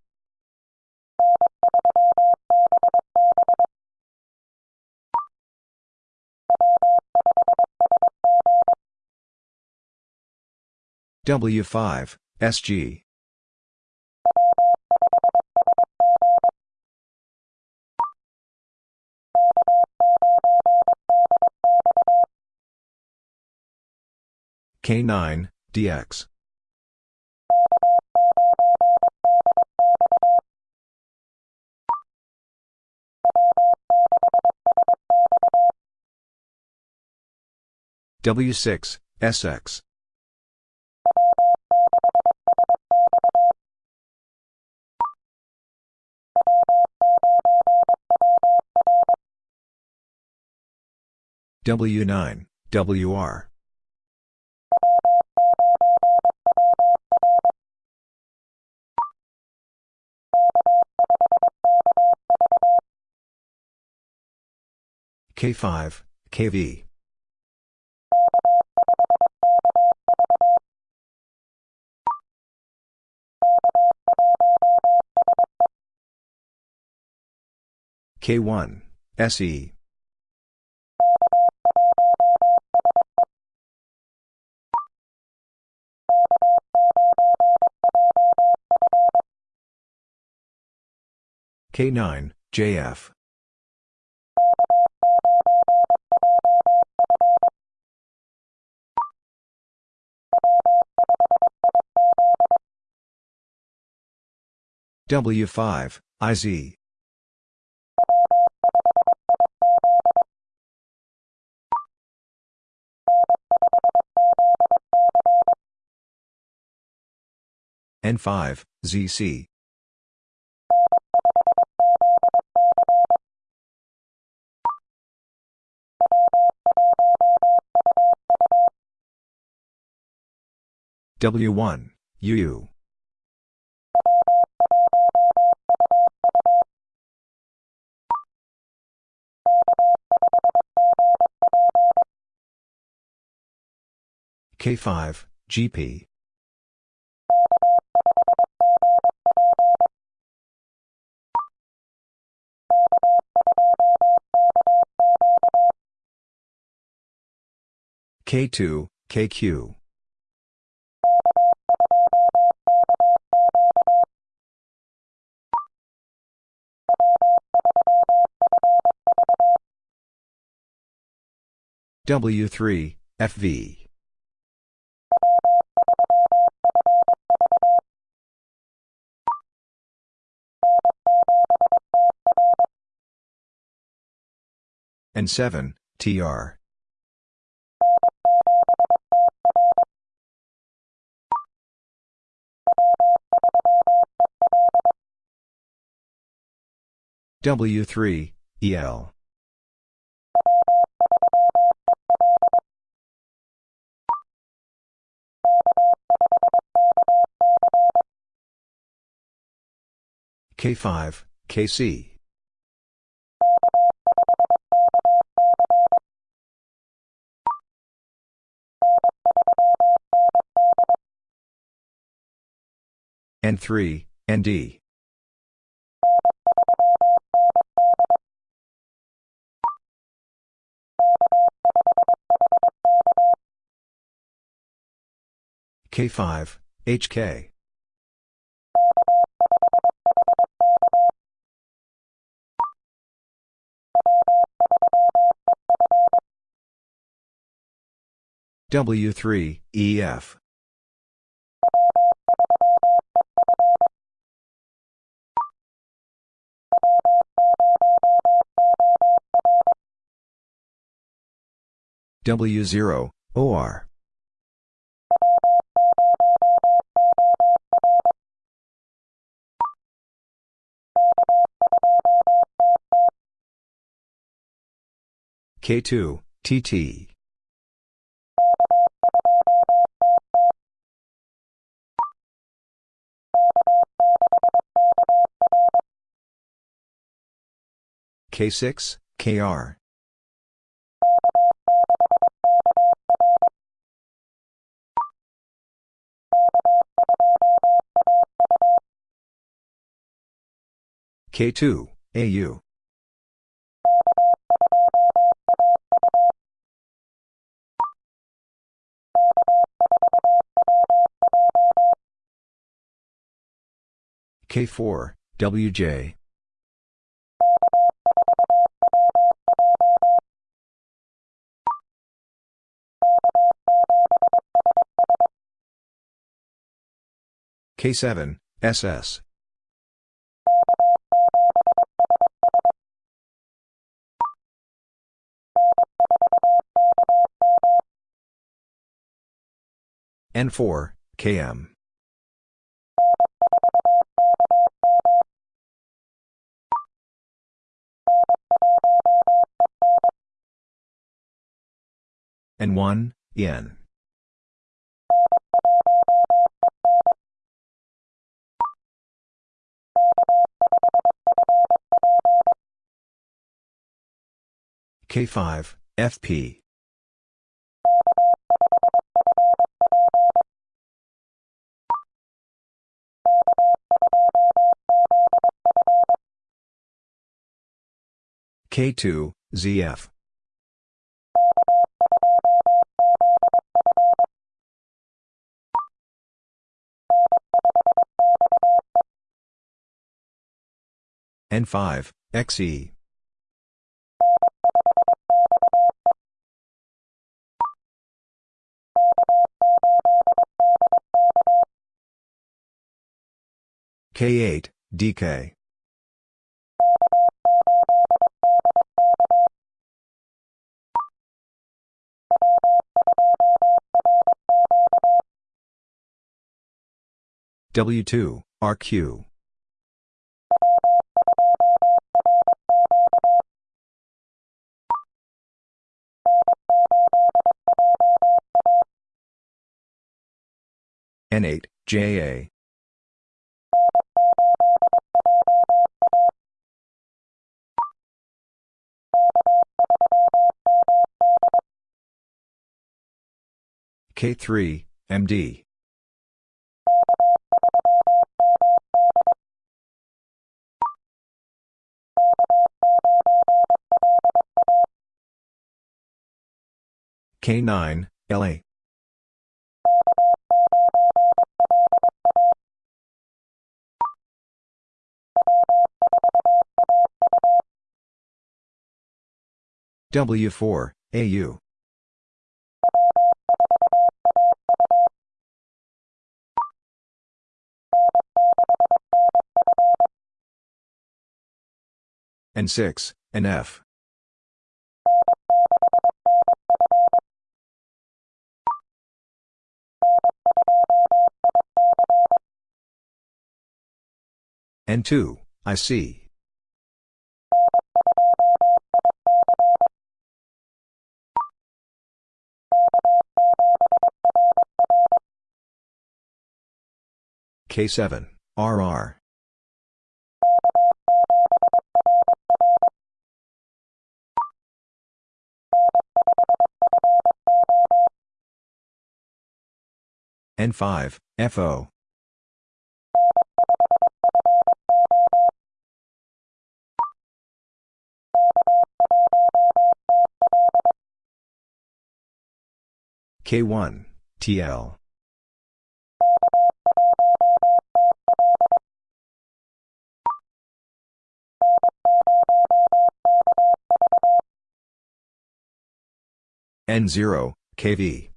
W5, SG. K9, DX. W6, SX. W9, WR. K5, KV. K1, SE. K9, JF. W5, IZ. N5, ZC. W1, UU. K5, GP. K2, KQ. W3, FV. N7, TR. W3, EL. K5, KC. N3, ND. K5, HK. W3, EF. W0, OR. K2, TT. K6, KR. K2, AU. K4, WJ. K7, SS. N4, KM. N1, EN. K5, FP. K2, ZF. N5, XE. K8, DK. W2, RQ. N8, JA. K3, MD. K9, LA. W4, AU. N6, NF. N2, IC. K7, RR. N5, FO. K1, TL. N0, KV.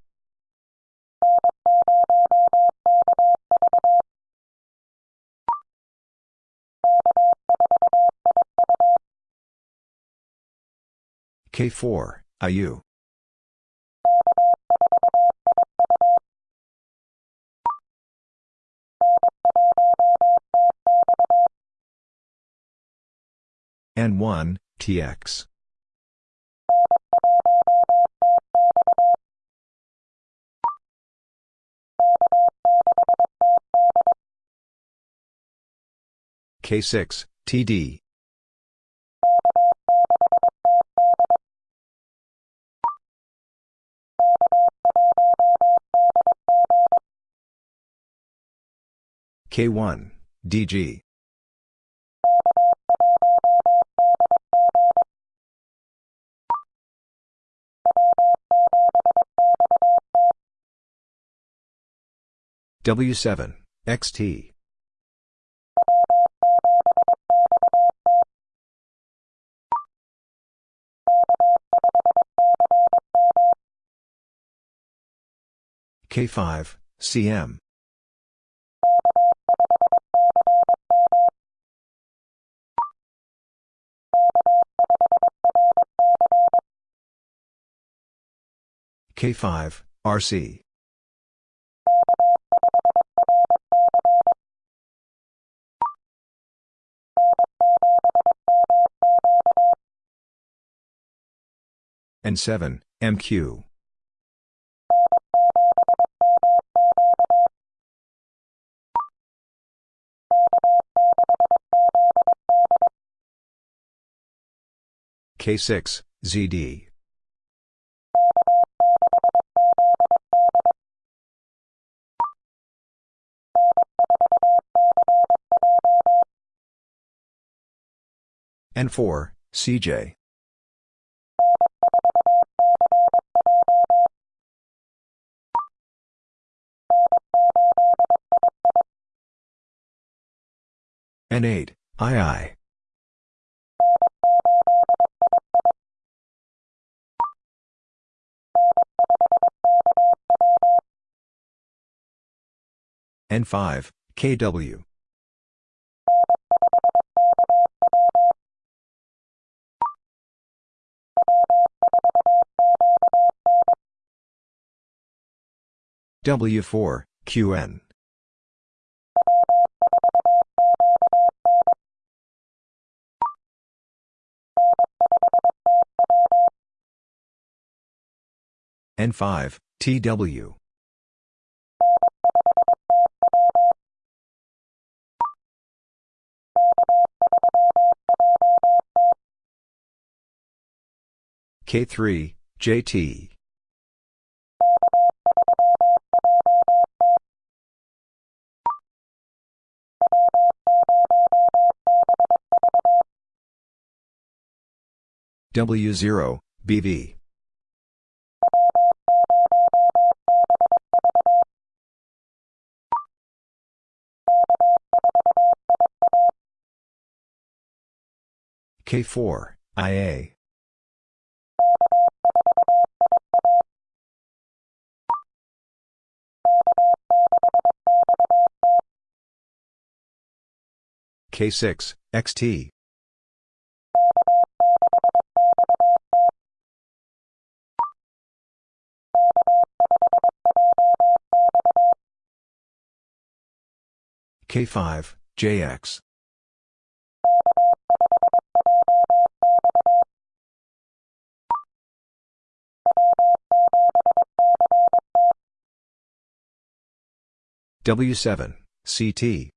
K4, IU. N1, TX. K6, TD. K1, DG. W7, XT. K5, CM. K5, RC. N7, MQ. K6, ZD. N4, CJ. N8, II. N5, KW. W4, QN. N5, TW. K3, JT. W0, BV. K4, IA. K6, XT. K5, JX. W7, CT.